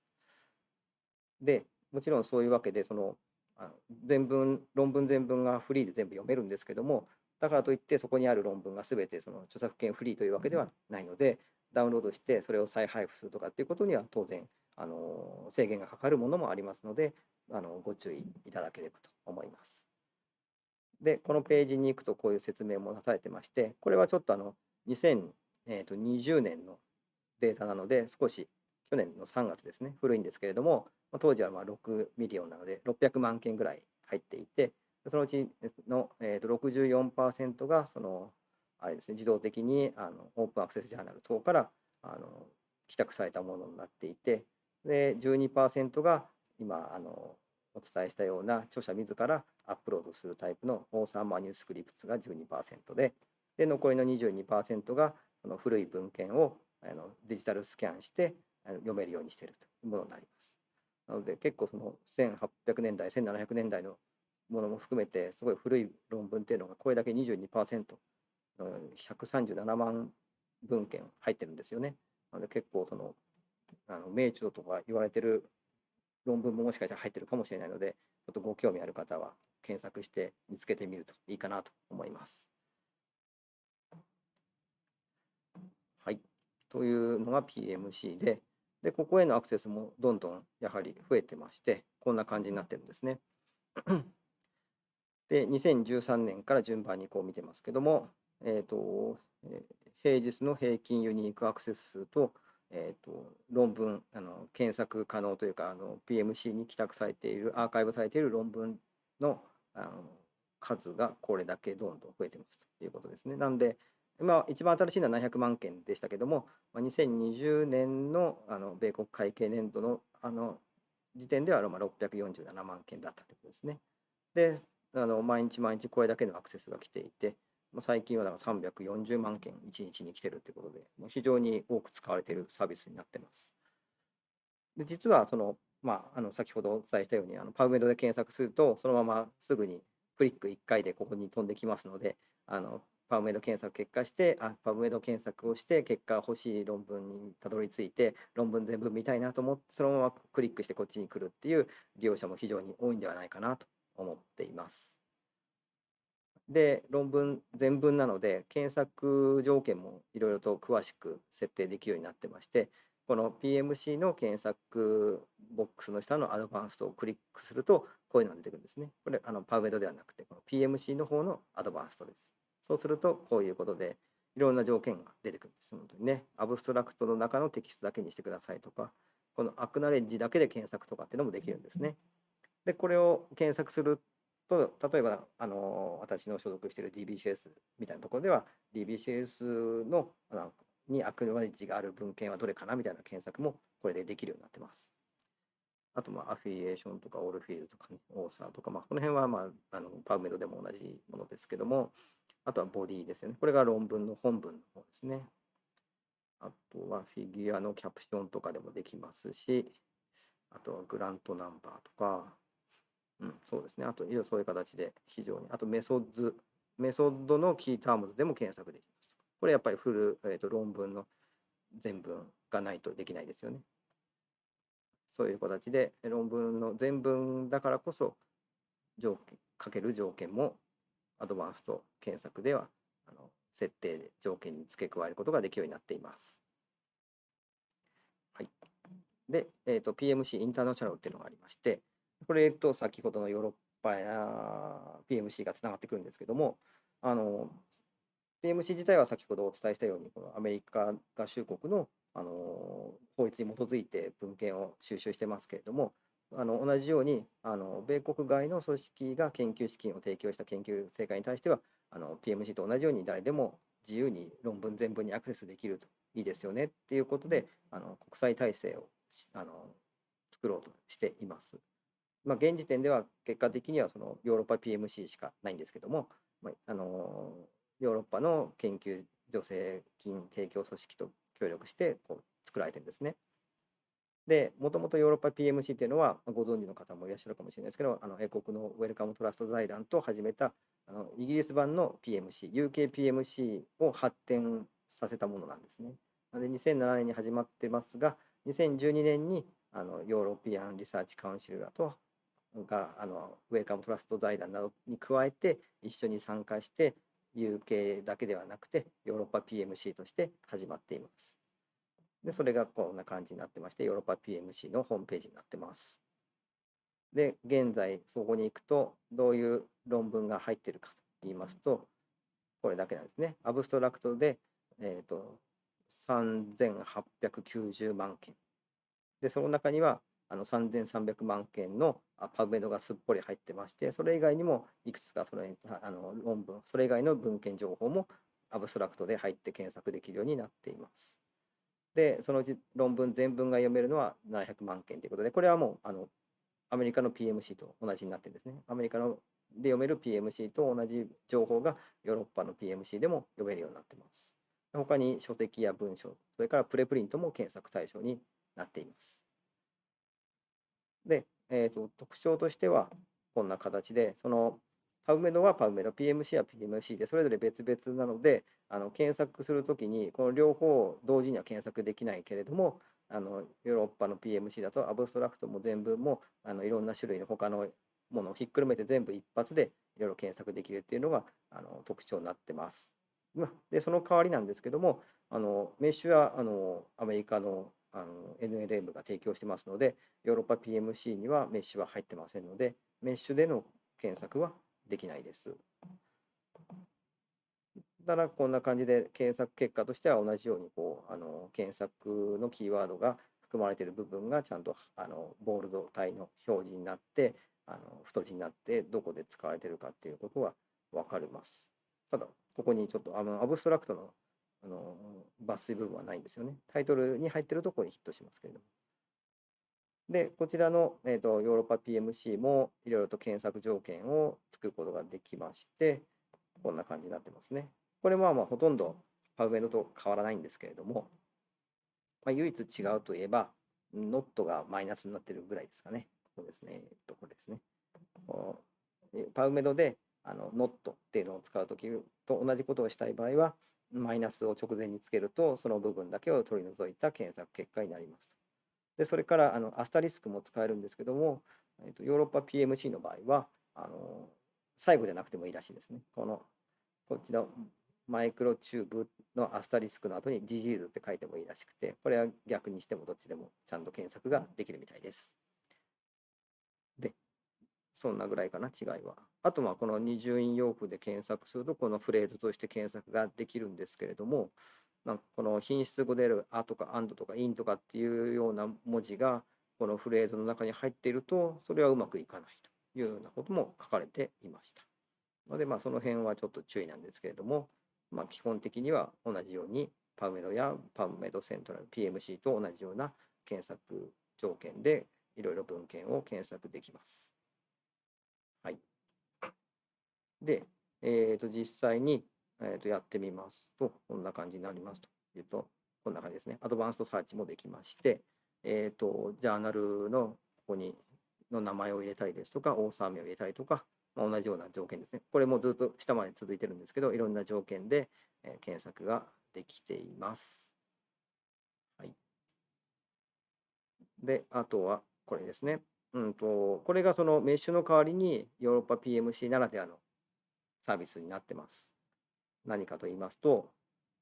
でもちろんそういうわけでそのあの全文論文全文がフリーで全部読めるんですけどもだからといってそこにある論文が全てその著作権フリーというわけではないのでダウンロードしてそれを再配布するとかっていうことには当然あの制限がかかるものもありますのであのご注意いただければと思います。でこのページに行くとこういう説明もなされてましてこれはちょっとあの2020年のデータなので少し去年の3月ですね古いんですけれども当時はまあ6 million なので600万件ぐらい入っていてそのうちの、えー、と64%がそのあれですね自動的にあのオープンアクセスジャーナル等からあの帰宅されたものになっていてで12%が今あのお伝えしたような著者自らアップロードするタイプのオーサーマニュースクリプツが12%でで残りの22%がその古い文献をあのデジタルスキャンしてあの読めるようにしているというものになります。なので結構その1800年代1700年代のものも含めてすごい古い論文っていうのがこれだけ22%うん137万文献入ってるんですよね。なので結構そのあの名著とか言われてる論文ももしかしたら入ってるかもしれないので、ちょっとご興味ある方は検索して見つけてみるといいかなと思います。はい。というのが PMC で、で、ここへのアクセスもどんどんやはり増えてまして、こんな感じになってるんですね。で、2013年から順番にこう見てますけども、えっ、と、平日の平均ユニークアクセス数と、えー、と論文あの検索可能というかあの PMC に帰宅されているアーカイブされている論文のあの数がこれだけどんどん増えてますということですね。なんで今一番新しいのは700万件でしたけどもまあ2020年のあの米国会計年度のあの時点ではまあ647万件だったということですね。であの毎日毎日これだけのアクセスが来ていてまあ最近はだから340万件1日に来てるということで、もう非常に多く使われているサービスになってます。で実はその、まあ、あの先ほどお伝えしたように、あのパブメドで検索すると、そのまますぐにクリック1回でここに飛んできますので、あのパブメド検索結果して、あパブメド検索をして、結果欲しい論文にたどり着いて、論文全部見たいなと思って、そのままクリックしてこっちに来るっていう利用者も非常に多いんではないかなと思っています。で、論文全文なので、検索条件もいろいろと詳しく設定できるようになってまして、この PMC の検索ボックスの下のアドバンストをクリックすると、こういうのが出てくるんですね。これ、あのパウメドではなくて、この PMC の方のアドバンストです。そうすると、こういうことで、いろんな条件が出てくるんです。本当にね、アブストラクトの中のテキストだけにしてくださいとか、このアクナレッジだけで検索とかっていうのもできるんですね。で、これを検索すると、例えば、あの私の所属している DBCS みたいなところでは、DBCS のあのにアクノレッジがある文献はどれかなみたいな検索もこれでできるようになってます。あと、まあ、アフィリエーションとか、オールフィールドとか、オーサーとか、まあ、この辺は、まあ、あのパウメドでも同じものですけども、あとはボディですよね。これが論文の本文の方ですね。あとはフィギュアのキャプションとかでもできますし、あとはグラントナンバーとか、うん、そうですね。あと、いろいろそういう形で非常に、あとメソッド、メソッドのキータームズでも検索できます。これやっぱりフル、えー、と論文の全文がないとできないですよね。そういう形で論文の全文だからこそ条件かける条件もアドバンスト検索ではあの設定で条件に付け加えることができるようになっています。はい、で、えーと、PMC インターナショナルっていうのがありまして、これと先ほどのヨーロッパや PMC がつながってくるんですけども、あの PMC 自体は先ほどお伝えしたように、このアメリカ合衆国のあの法律に基づいて文献を収集してますけれども、あの同じようにあの米国外の組織が研究資金を提供した研究成果に対してはあの PMC と同じように誰でも自由に論文全文にアクセスできるといいですよねっていうことであの国際体制をあの作ろうとしています。まあ、現時点では結果的にはそのヨーロッパ PMC しかないんですけども、まあ、あのヨーロッパの研究助成金提供組織と協力してこう作られてるんですね。で、もともとヨーロッパ PMC っていうのは、ご存知の方もいらっしゃるかもしれないですけど、あの英国のウェルカムトラスト財団と始めたあのイギリス版の PMC、UKPMC を発展させたものなんですね。なので、2007年に始まってますが、2012年にあの European Research Council とがあの Wellcome Trust 財団などに加えて一緒に参加して UK だけではなくてヨーロッパ PMC として始まっています。で、それがこんな感じになってまして、ヨーロッパ PMC のホームページになってます。で、現在、そこに行くと、どういう論文が入ってるかと言いますと、これだけなんですね。アブストラクトで、えっ、ー、と、3890万件。で、その中には、あの3300万件のパブメドがすっぽり入ってまして、それ以外にもいくつかそれあの論文、それ以外の文献情報もアブストラクトで入って検索できるようになっています。で、そのうち論文全文が読めるのは700万件ということで、これはもうあのアメリカの PMC と同じになってるんですね。アメリカので読める PMC と同じ情報がヨーロッパの PMC でも読めるようになっています。他に書籍や文書、それからプレプリントも検索対象になっています。で、えーと、特徴としてはこんな形で、そのパブメドはパブメド、PMC は PMC でそれぞれ別々なので、あの検索するときに、この両方同時には検索できないけれども、あのヨーロッパの PMC だとアブストラクトも全部もあのいろんな種類の他のものをひっくるめて全部一発でいろいろ検索できるっていうのがあの特徴になってます。で、その代わりなんですけども、あのメッシュはあのアメリカのあの NLM が提供してますので、ヨーロッパ PMC にはメッシュは入ってませんので、メッシュでの検索はできないです。ただこんな感じで検索結果としては同じようにこうあの検索のキーワードが含まれている部分がちゃんとあのボールド体の表示になってあの太字になってどこで使われているかっていうことは分かります。ただここにちょっとあのアブストラクトのあの抜粋部分はないんですよね。タイトルに入っているところにヒットしますけれども。で、こちらの、えーと、ヨーロッパ PMC もいろいろと検索条件を作ることができまして、こんな感じになってますね。これはまあほとんどパウメドと変わらないんですけれども、まあ、唯一違うといえば、ノットがマイナスになってるぐらいですかね。ここですね。えっと、これですね。このパウメドであのノットっていうのを使うときと同じことをしたい場合は、マイナスを直前につけると、その部分だけを取り除いた検索結果になりますと。でそれからあのアスタリスクも使えるんですけども、えーと、ヨーロッパ PMC の場合はあの最後じゃなくてもいいらしいですね。このこっちのマイクロチューブのアスタリスクの後にディジールって書いてもいいらしくて、これは逆にしてもどっちでもちゃんと検索ができるみたいです。で、そんなぐらいかな、違いは。あとはこの二重引用符で検索すると、このフレーズとして検索ができるんですけれども、なんかこの品質語である「あ」とか「あん」とか「いん」とかっていうような文字がこのフレーズの中に入っているとそれはうまくいかないというようなことも書かれていました。のでまあその辺はちょっと注意なんですけれども、まあ、基本的には同じようにパウメドやパウメドセントラル PMC と同じような検索条件でいろいろ文献を検索できます。はい。で、えー、と実際に、えー、とやってみますと、こんな感じになりますというと、こんな感じですね。アドバンストサーチもできまして、えー、とジャーナルのここにの名前を入れたりですとか、オーサー名を入れたりとか、まあ、同じような条件ですね。これもずっと下まで続いてるんですけど、いろんな条件で、え検索ができています。はい。で、あとはこれですね。うんと、これがそのメッシュの代わりにヨーロッパ PMC ならではのサービスになってます。何かと言いますと、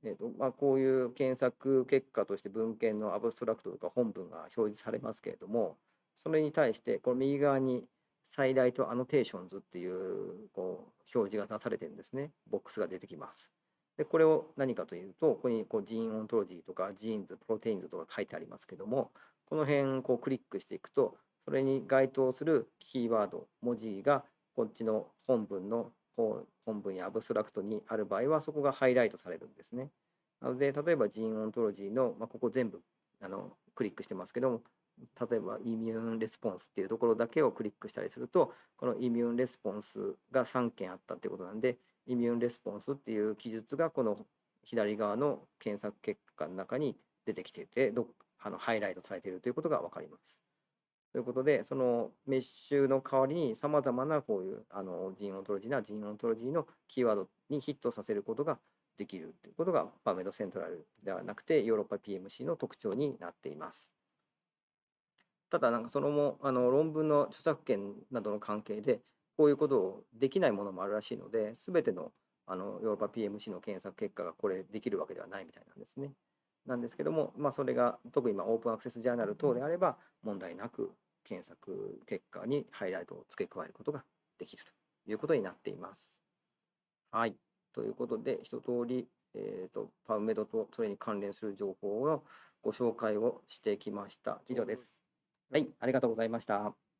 えーとまあ、こういう検索結果として文献のアブストラクトとか本文が表示されますけれども、それに対して、この右側に SciLite Annotations っていうこう表示が出されてるんですね。ボックスが出てきます。で、これを何かというと、ここにこう Gene Ontology とか Genes、Proteins とか書いてありますけども、この辺こうクリックしていくと、それに該当するキーワード、文字がこっちの本文の本文やアブストラクトにある場合は、そこがハイライトされるんですね。なので、例えば Gene Ontology の、まあ、ここ全部あのクリックしてますけども、例えば immune responseっていうところだけをクリックしたりすると、この immune responseが3件あったってことなんで、 immune responseっていう記述がこの左側の検索結果の中に出てきていて、どあのハイライトされているということが分かります。ということで、そのメッシュの代わりにさまざまなこういうあの Gene Ontologyな Gene Ontologyのキーワードにヒットさせることができるということがパーメドセントラルではなくてヨーロッパ PMC の特徴になっています。ただ、なんかそのもあの論文の著作権などの関係で、こういうことをできないものもあるらしいので、すべてのあのヨーロッパ PMC の検索結果がこれできるわけではないみたいなんですね。なんですけども、まあ、それが特に今オープンアクセスジャーナル等であれば問題なく検索結果にハイライトを付け加えることができるということになっています。はい。ということで、一通り、えー、とパウメドとそれに関連する情報をご紹介をしてきました。以上です。はい、ありがとうございました。